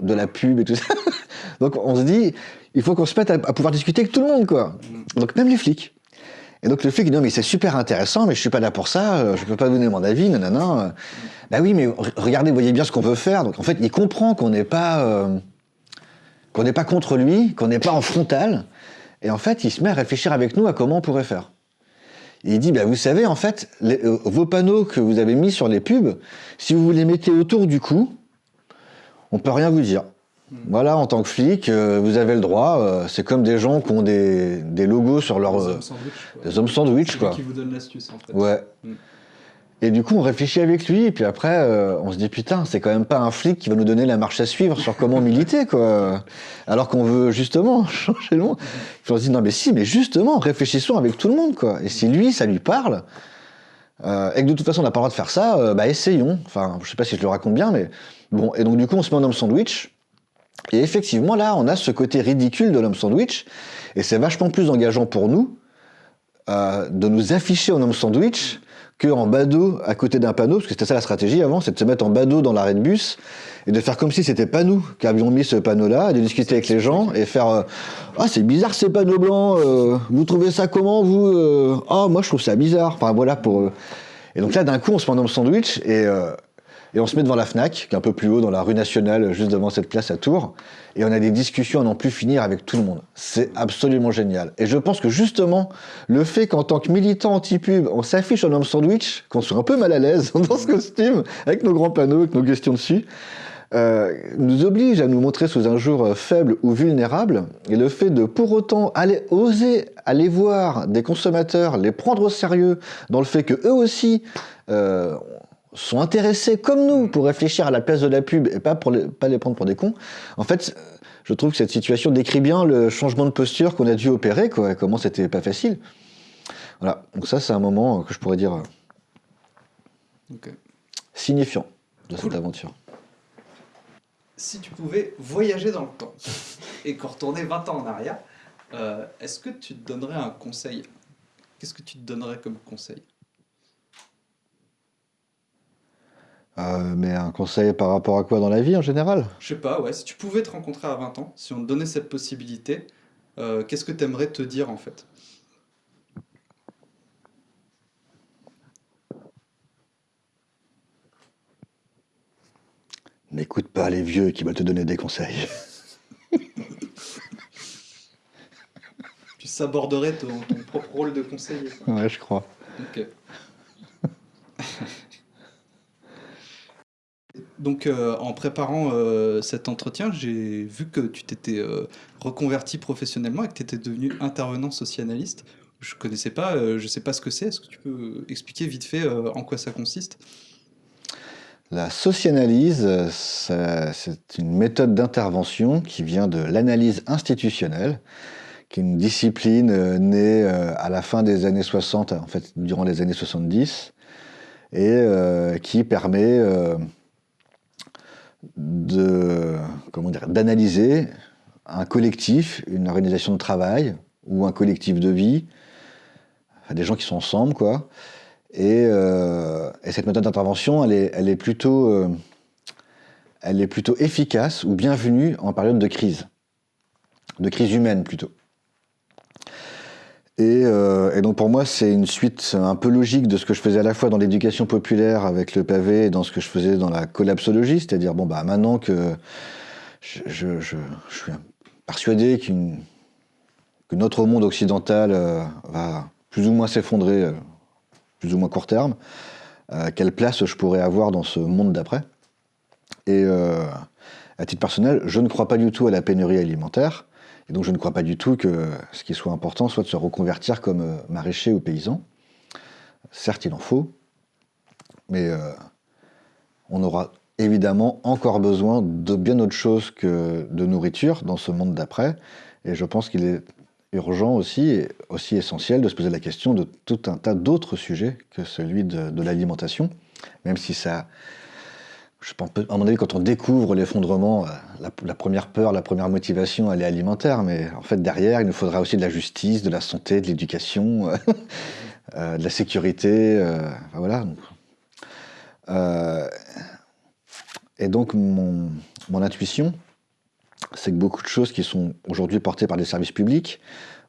De la pub et tout ça? <laughs> Donc on se dit, il faut qu'on se mette à, pouvoir discuter avec tout le monde, quoi. Donc même les flics. Et donc le flic dit non mais c'est super intéressant, mais je suis pas là pour ça, je peux pas donner mon avis, nanana. Bah oui, mais regardez, voyez bien ce qu'on veut faire. Donc en fait, il comprend qu'on n'est pas, euh, qu'on n'est pas contre lui, qu'on n'est pas en frontal. Et en fait, il se met à réfléchir avec nous à comment on pourrait faire. Et il dit, bah, vous savez, en fait, les, euh, vos panneaux que vous avez mis sur les pubs, si vous les mettez autour du cou, on peut rien vous dire. Mmh. Voilà, en tant que flic, euh, vous avez le droit. Euh, c'est comme des gens qui ont des, des logos sur leur... Des hommes sandwich. Des hommes sandwich, quoi. qui vous donne l'astuce, en fait. Ouais. Mmh. Et du coup, on réfléchit avec lui, et puis après, euh, on se dit putain, c'est quand même pas un flic qui va nous donner la marche à suivre sur comment <laughs> militer, quoi. Alors qu'on veut justement <laughs> changer le monde. Puis on se dit non, mais si, mais justement, réfléchissons avec tout le monde, quoi. Et si lui, ça lui parle, euh, et que de toute façon, on n'a pas le droit de faire ça, euh, bah essayons. Enfin, je sais pas si je le raconte bien, mais bon. Et donc, du coup, on se met en homme sandwich. Et effectivement, là, on a ce côté ridicule de l'homme sandwich, et c'est vachement plus engageant pour nous de nous afficher en homme sandwich en badaud à côté d'un panneau, parce que c'était ça la stratégie avant, c'est de se mettre en badaud dans l'arrêt de bus et de faire comme si c'était pas nous qui avions mis ce panneau-là, de discuter avec les gens et faire euh, ah c'est bizarre ces panneaux blancs, euh, vous trouvez ça comment vous euh Ah moi je trouve ça bizarre. Enfin voilà pour et donc là d'un coup on se met dans le sandwich et et on se met devant la FNAC, qui est un peu plus haut dans la rue nationale, juste devant cette place à Tours, et on a des discussions à n'en plus finir avec tout le monde. C'est absolument génial. Et je pense que justement, le fait qu'en tant que militant anti-pub, on s'affiche en homme sandwich, qu'on soit un peu mal à l'aise <laughs> dans ce costume, avec nos grands panneaux, avec nos questions dessus, euh, nous oblige à nous montrer sous un jour euh, faible ou vulnérable. Et le fait de pour autant aller oser aller voir des consommateurs, les prendre au sérieux dans le fait que eux aussi euh, sont intéressés comme nous pour réfléchir à la place de la pub et pas pour les, pas les prendre pour des cons. En fait, je trouve que cette situation décrit bien le changement de posture qu'on a dû opérer, quoi, et comment c'était pas facile. Voilà, donc ça c'est un moment que je pourrais dire euh, signifiant de cette aventure. Si tu pouvais voyager dans le temps <laughs> et qu'on retournait 20 ans en arrière, euh, est-ce que tu te donnerais un conseil? Qu'est-ce que tu te donnerais comme conseil? Euh, mais un conseil par rapport à quoi dans la vie en général? Je sais pas, ouais. Si tu pouvais te rencontrer à 20 ans, si on te donnait cette possibilité, euh, qu'est-ce que tu aimerais te dire en fait? N'écoute pas les vieux qui veulent te donner des conseils. tu s'aborderais ton, ton propre rôle de conseiller. Ouais, je crois. Ok. Donc, euh, en préparant euh, cet entretien, j'ai vu que tu t'étais euh, reconverti professionnellement et que tu étais devenu intervenant socianalyste. Je ne connaissais pas, je ne sais pas ce que c'est. Est-ce que tu peux expliquer vite fait en quoi ça consiste? La socianalyse, c'est une méthode d'intervention qui vient de l'analyse institutionnelle, qui est une discipline née à la fin des années 60, en fait, durant les années 70, et qui permet de comment dire d'analyser un collectif, une organisation de travail ou un collectif de vie, des gens qui sont ensemble quoi. Et, euh, cette méthode d'intervention, elle est, plutôt, euh, elle est plutôt efficace ou bienvenue en période de crise, de crise humaine plutôt. Euh, et, donc pour moi, c'est une suite un peu logique de ce que je faisais à la fois dans l'éducation populaire avec le pavé et dans ce que je faisais dans la collapsologie, c'est-à-dire bon bah maintenant que je, suis persuadé que notre monde occidental euh, va plus ou moins s'effondrer, euh, plus ou moins court terme, quelle place je pourrais avoir dans ce monde d'après? Et à titre personnel, je ne crois pas du tout à la pénurie alimentaire. Et donc je ne crois pas du tout que ce qui soit important soit de se reconvertir comme euh, maraîcher ou paysan. Certes, il en faut, mais euh, on aura évidemment encore besoin de bien autre chose que de nourriture dans ce monde d'après. Et je pense qu'il est urgent aussi, et aussi essentiel, de se poser la question de tout un tas d'autres sujets que celui de, de l'alimentation, même si ça à mon avis, quand on découvre l'effondrement, euh, la, première peur, la première motivation, elle est alimentaire, mais en fait, derrière, il nous faudra aussi de la justice, de la santé, de l'éducation, euh, <laughs> euh, de la sécurité, voilà. et donc, mon, intuition, c'est que beaucoup de choses qui sont aujourd'hui portées par les services publics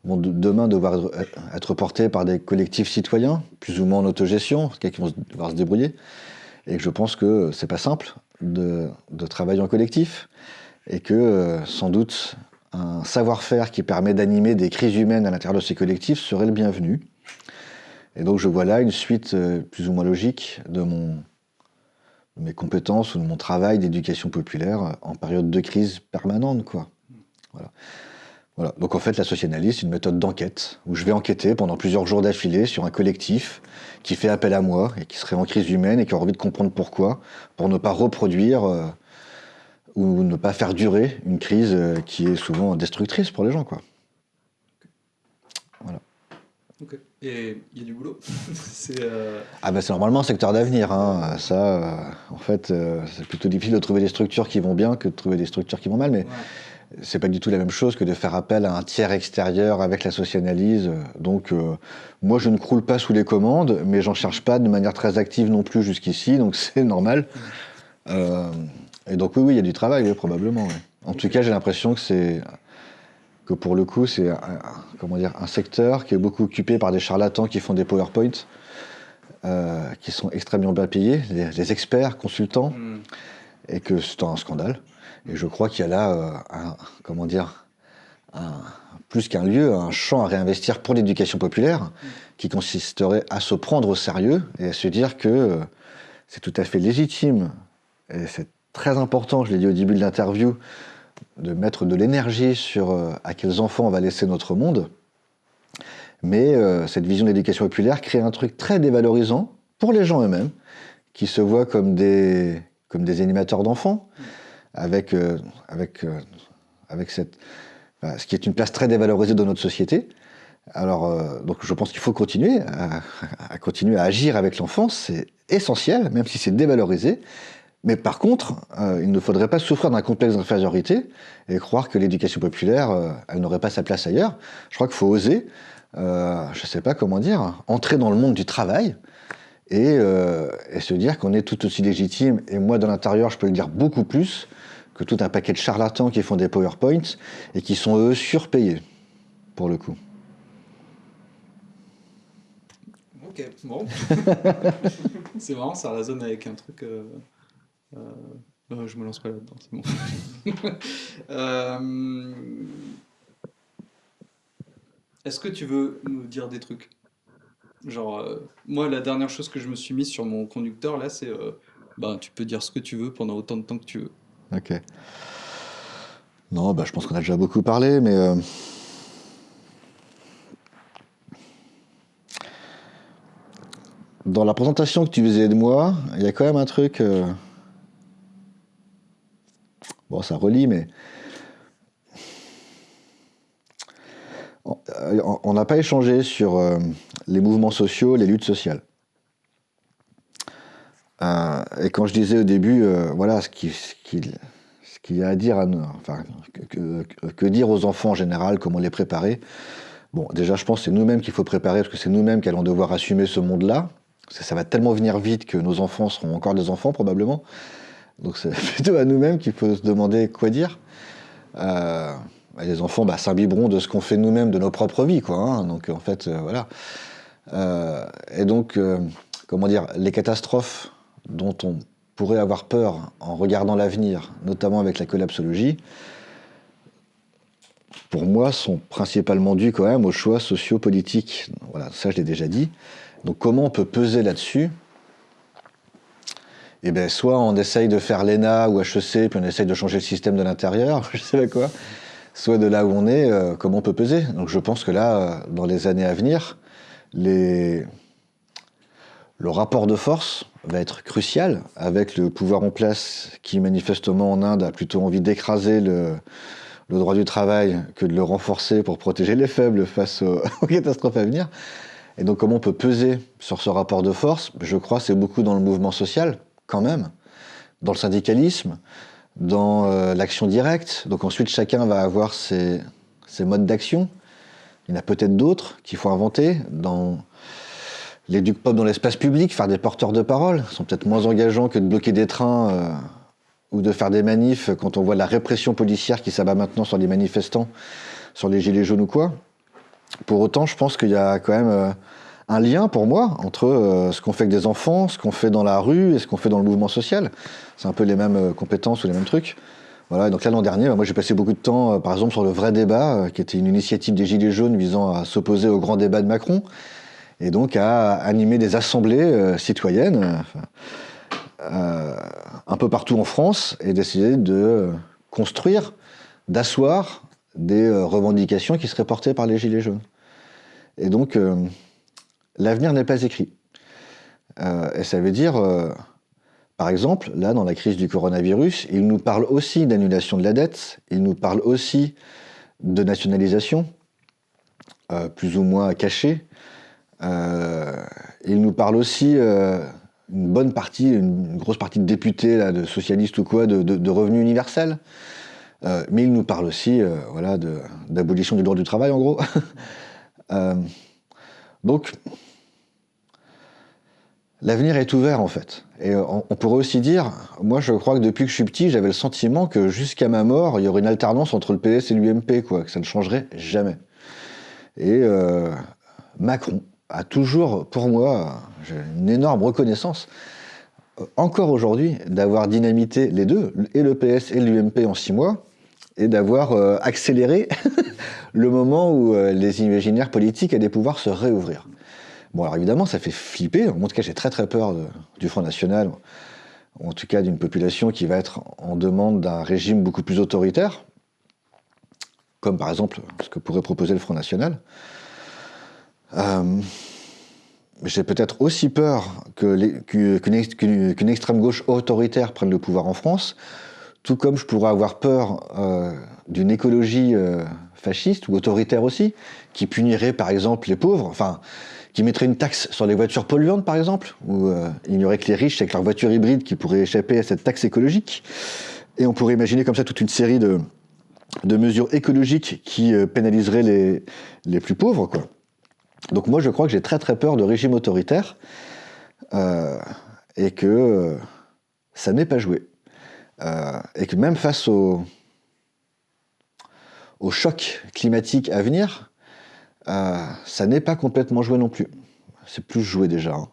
vont demain devoir être portées par des collectifs citoyens, plus ou moins en autogestion, qui vont devoir se débrouiller et je pense que c'est pas simple de, travailler en collectif et que euh, sans doute un savoir-faire qui permet d'animer des crises humaines à l'intérieur de ces collectifs serait le bienvenu. Et donc je vois là une suite euh, plus ou moins logique de, mon, mes compétences ou de mon travail d'éducation populaire en période de crise permanente. Quoi. Voilà. Voilà. Donc en fait, la socianalyse, c'est une méthode d'enquête où je vais enquêter pendant plusieurs jours d'affilée sur un collectif qui fait appel à moi et qui serait en crise humaine et qui a envie de comprendre pourquoi, pour ne pas reproduire euh, ou ne pas faire durer une crise euh, qui est souvent destructrice pour les gens. Quoi. Voilà. Ok. Et il y a du boulot <laughs> c'est, euh, Ah ben c'est normalement un secteur d'avenir. Hein. Ça, en fait, c'est plutôt difficile de trouver des structures qui vont bien que de trouver des structures qui vont mal. Mais ouais. C'est pas du tout la même chose que de faire appel à un tiers extérieur avec la socianalyse. Donc, euh, moi, je ne croule pas sous les commandes, mais j'en cherche pas de manière très active non plus jusqu'ici, donc <laughs> c'est normal. Euh, et donc, oui, oui, il y a du travail, oui, probablement. oui. En tout cas, j'ai l'impression que c'est que pour le coup, c'est comment dire, un secteur qui est beaucoup occupé par des charlatans qui font des PowerPoint, euh, qui sont extrêmement bien payés, des, experts, consultants Hmm. et que c'est un scandale. Et je crois qu'il y a là, euh, comment dire, plus qu'un lieu, un champ à réinvestir pour l'éducation populaire, qui consisterait à se prendre au sérieux et à se dire que euh, c'est tout à fait légitime et c'est très important, je l'ai dit au début de l'interview, de mettre de l'énergie sur euh, à quels enfants on va laisser notre monde. Mais cette vision d'éducation populaire crée un truc très dévalorisant pour les gens eux-mêmes, qui se voient comme des, comme des animateurs d'enfants, avec, euh, avec, euh, avec cette, voilà, ce qui est une place très dévalorisée dans notre société. Alors, euh, donc je pense qu'il faut continuer à, continuer à agir avec l'enfant, c'est essentiel, même si c'est dévalorisé. Mais par contre, il ne faudrait pas souffrir d'un complexe d'infériorité et croire que l'éducation populaire, elle n'aurait pas sa place ailleurs. Je crois qu'il faut oser, je ne sais pas comment dire, entrer dans le monde du travail et, euh, et se dire qu'on est tout aussi légitime. Et moi, de l'intérieur, je peux le dire beaucoup plus que tout un paquet de charlatans qui font des PowerPoints et qui sont, eux, surpayés, pour le coup. Ok, bon. <laughs> c'est marrant, ça résonne avec un truc. euh, euh, euh, je me lance pas là-dedans, c'est bon. <laughs> Euh, Est-ce que tu veux nous dire des trucs? Genre, euh, moi, la dernière chose que je me suis mise sur mon conducteur, là, c'est. euh, bah, tu peux dire ce que tu veux pendant autant de temps que tu veux. Ok. Non, bah, je pense qu'on a déjà beaucoup parlé, mais. euh, Dans la présentation que tu faisais de moi, il y a quand même un truc. Bon, ça relie, mais. On- n'a pas échangé sur euh, les mouvements sociaux, les luttes sociales. Euh, et quand je disais au début, euh, voilà, ce qui- ce qu'il y a à dire, à nos- enfin, que dire aux enfants en général, comment les préparer. Bon, déjà, je pense que c'est nous-mêmes qu'il faut préparer, parce que c'est nous-mêmes qui allons devoir assumer ce monde-là. Ça, ça va tellement venir vite que nos enfants seront encore des enfants, probablement. Donc c'est <laughs> plutôt à nous-mêmes qu'il faut se demander quoi dire. Bah, les enfants bah, s'imbiberont de ce qu'on fait nous-mêmes de nos propres vies, quoi. hein. Donc en fait, euh, voilà. Euh, et donc, euh, comment dire, les catastrophes dont on pourrait avoir peur en regardant l'avenir, notamment avec la collapsologie, pour moi, sont principalement dues quand même aux choix sociopolitiques. Voilà, ça je l'ai déjà dit. Donc comment on peut peser là-dessus? Eh bien, soit on essaye de faire l'ENA ou HEC, puis on essaye de changer le système de l'intérieur, <laughs> je sais pas quoi. Soit de là où on est, euh, comment on peut peser. Donc je pense que là, euh, dans les années à venir, le rapport de force va être crucial avec le pouvoir en place qui manifestement en Inde a plutôt envie d'écraser le, le droit du travail que de le renforcer pour protéger les faibles face aux, <laughs> aux catastrophes à venir. Et donc comment on peut peser sur ce rapport de force? Je crois que c'est beaucoup dans le mouvement social, quand même, dans le syndicalisme, dans euh, l'action directe. Donc ensuite, chacun va avoir ses, modes d'action. Il y en a peut-être d'autres qu'il faut inventer. Dans l'éduc pop dans l'espace public, faire des porteurs de parole, sont peut-être moins engageants que de bloquer des trains euh, ou de faire des manifs quand on voit la répression policière qui s'abat maintenant sur les manifestants, sur les gilets jaunes ou quoi. Pour autant, je pense qu'il y a quand même euh, un lien pour moi entre euh, ce qu'on fait avec des enfants, ce qu'on fait dans la rue et ce qu'on fait dans le mouvement social. C'est un peu les mêmes euh, compétences ou les mêmes trucs. Voilà, et donc l'an dernier, moi j'ai passé beaucoup de temps, euh, par exemple, sur le vrai débat, qui était une initiative des Gilets jaunes visant à s'opposer au grand débat de Macron, et donc à animer des assemblées citoyennes, un peu partout en France, et d'essayer de construire, d'asseoir des revendications qui seraient portées par les Gilets jaunes. Et donc, l'avenir n'est pas écrit. et ça veut dire, par exemple, là, dans la crise du coronavirus, il nous parle aussi d'annulation de la dette, il nous parle aussi de nationalisation, plus ou moins cachée, euh, il nous parle aussi euh, une bonne partie, une grosse partie de députés, de socialistes ou quoi, de, revenus universels. Euh, mais il nous parle aussi voilà, d'abolition du droit du travail, en gros. <laughs> donc, l'avenir est ouvert, en fait. Et on, pourrait aussi dire, moi je crois que depuis que je suis petit, j'avais le sentiment que jusqu'à ma mort, il y aurait une alternance entre le PS et l'UMP, quoi, que ça ne changerait jamais. Et Macron, a toujours, pour moi, une énorme reconnaissance, euh, encore aujourd'hui, d'avoir dynamité les deux, et le PS et l'UMP en six mois, et d'avoir euh, accéléré <laughs> le moment où euh, les imaginaires politiques allaient pouvoir se réouvrir. Bon, alors évidemment, ça fait flipper. En tout cas, j'ai très très peur du Front National, ou en tout cas d'une population qui va être en demande d'un régime beaucoup plus autoritaire, comme par exemple ce que pourrait proposer le Front National. Euh, j'ai peut-être aussi peur qu'une extrême gauche autoritaire prenne le pouvoir en France, tout comme je pourrais avoir peur euh, d'une écologie fasciste ou autoritaire aussi, qui punirait par exemple les pauvres, enfin, qui mettrait une taxe sur les voitures polluantes par exemple, où il n'y aurait que les riches avec leurs voitures hybrides qui pourraient échapper à cette taxe écologique. Et on pourrait imaginer comme ça toute une série de, mesures écologiques qui pénaliseraient les, plus pauvres, quoi. Donc moi, je crois que j'ai très très peur de régime autoritaire euh, et que euh, ça n'est pas joué. Euh, et que même face au, au choc climatique à venir, ça n'est pas complètement joué non plus. C'est plus joué déjà. Hein.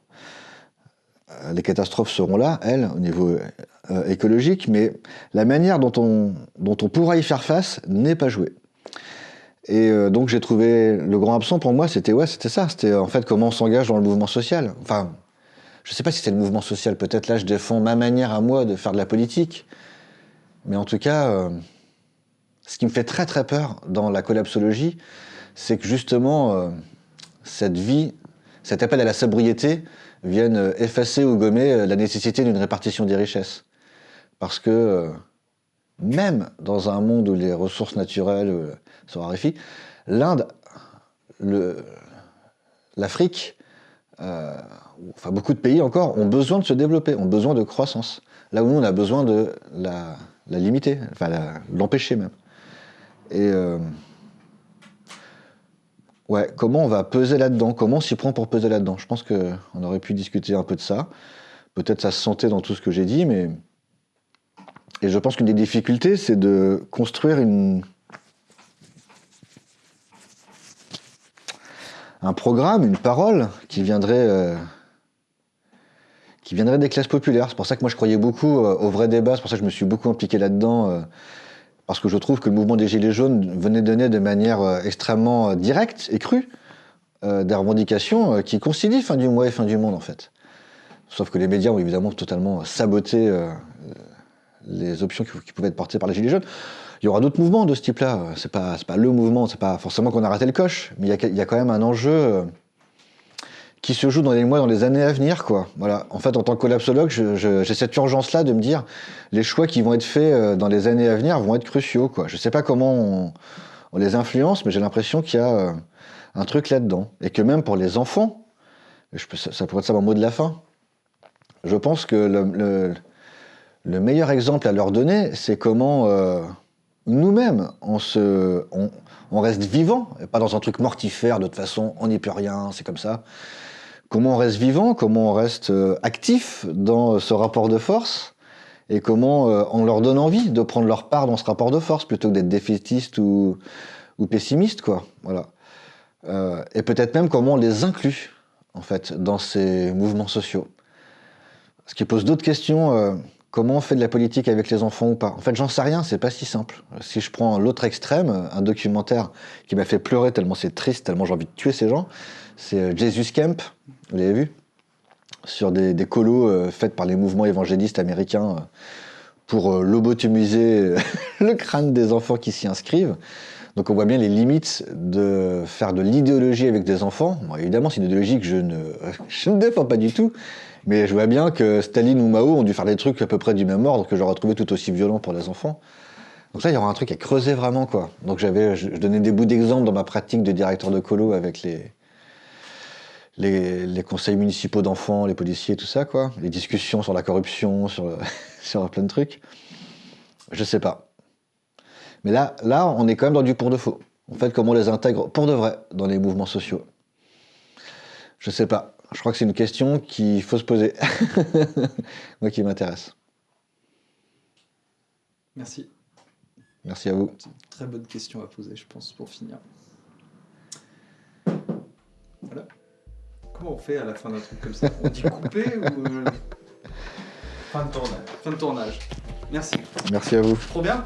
Les catastrophes seront là, elles, au niveau écologique, mais la manière dont on, dont on pourra y faire face n'est pas jouée. Et euh, donc j'ai trouvé le grand absent pour moi, c'était ouais, c'était ça, c'était en fait comment on s'engage dans le mouvement social. Enfin, je sais pas si c'est le mouvement social, peut-être là je défends ma manière à moi de faire de la politique, mais en tout cas, euh, ce qui me fait très très peur dans la collapsologie, c'est que justement euh, cette vie, cet appel à la sobriété vienne effacer ou gommer la nécessité d'une répartition des richesses, parce que même dans un monde où les ressources naturelles se raréfient, l'Inde, l'Afrique, euh, enfin beaucoup de pays encore, ont besoin de se développer, ont besoin de croissance. Là où nous, on a besoin de la, limiter, enfin l'empêcher même. Et euh, ouais, comment on va peser là-dedans? Comment on s'y prend pour peser là-dedans? Je pense qu'on aurait pu discuter un peu de ça. Peut-être ça se sentait dans tout ce que j'ai dit, mais et je pense qu'une des difficultés, c'est de construire une... un programme, une parole qui viendrait, euh, qui viendrait des classes populaires. C'est pour ça que moi je croyais beaucoup euh, au vrai débat, c'est pour ça que je me suis beaucoup impliqué là-dedans, parce que je trouve que le mouvement des Gilets jaunes venait donner de manière extrêmement directe et crue des revendications qui concilient fin du mois et fin du monde en fait. Sauf que les médias ont évidemment totalement saboté les options qui, pouvaient être portées par les Gilets jaunes. Il y aura d'autres mouvements de ce type-là. C'est pas, pas le mouvement, c'est pas forcément qu'on a raté le coche, mais il y, a, quand même un enjeu euh, qui se joue dans les mois, dans les années à venir, quoi. Voilà. En fait, en tant que collapsologue, j'ai cette urgence-là de me dire les choix qui vont être faits euh, dans les années à venir vont être cruciaux, quoi. Je sais pas comment on, les influence, mais j'ai l'impression qu'il y a euh, un truc là-dedans. Et que même pour les enfants, ça, pourrait être ça mon mot de la fin, je pense que le le meilleur exemple à leur donner, c'est comment euh, nous-mêmes, on, reste vivant, et pas dans un truc mortifère, de toute façon, on n'y peut rien, c'est comme ça. Comment on reste vivant, comment on reste euh, actif dans ce rapport de force, et comment euh, on leur donne envie de prendre leur part dans ce rapport de force, plutôt que d'être défaitiste ou, pessimiste, quoi. Et peut-être même comment on les inclut, en fait, dans ces mouvements sociaux. Ce qui pose d'autres questions Comment on fait de la politique avec les enfants ou pas En fait, j'en sais rien, c'est pas si simple. Si je prends l'autre extrême, un documentaire qui m'a fait pleurer tellement c'est triste, tellement j'ai envie de tuer ces gens, c'est euh, Jesus Camp, vous l'avez vu? Sur des, colos euh, faits par les mouvements évangélistes américains euh, pour lobotomiser <laughs> le crâne des enfants qui s'y inscrivent. Donc on voit bien les limites de faire de l'idéologie avec des enfants. Évidemment, c'est une idéologie que <laughs> je ne, défends pas du tout, mais je vois bien que Staline ou Mao ont dû faire des trucs à peu près du même ordre que j'aurais trouvé tout aussi violents pour les enfants. Donc là, il y aura un truc à creuser vraiment, quoi. Donc j'avais, je donnais des bouts d'exemple dans ma pratique de directeur de colo avec les, les, les conseils municipaux d'enfants, les policiers, tout ça, quoi. Les discussions sur la corruption, sur, <laughs> sur plein de trucs. Je sais pas. Mais là, là, on est quand même dans du pour de faux. En fait, comment on les intègre pour de vrai dans les mouvements sociaux Je sais pas. Je crois que c'est une question qu'il faut se poser. <laughs> Moi qui m'intéresse. Merci. Merci à vous. Une très bonne question à poser, je pense, pour finir. Voilà. Comment on fait à la fin d'un truc comme ça On dit couper ou. euh, Fin de tournage. Fin de tournage. Merci. Merci à vous. Trop bien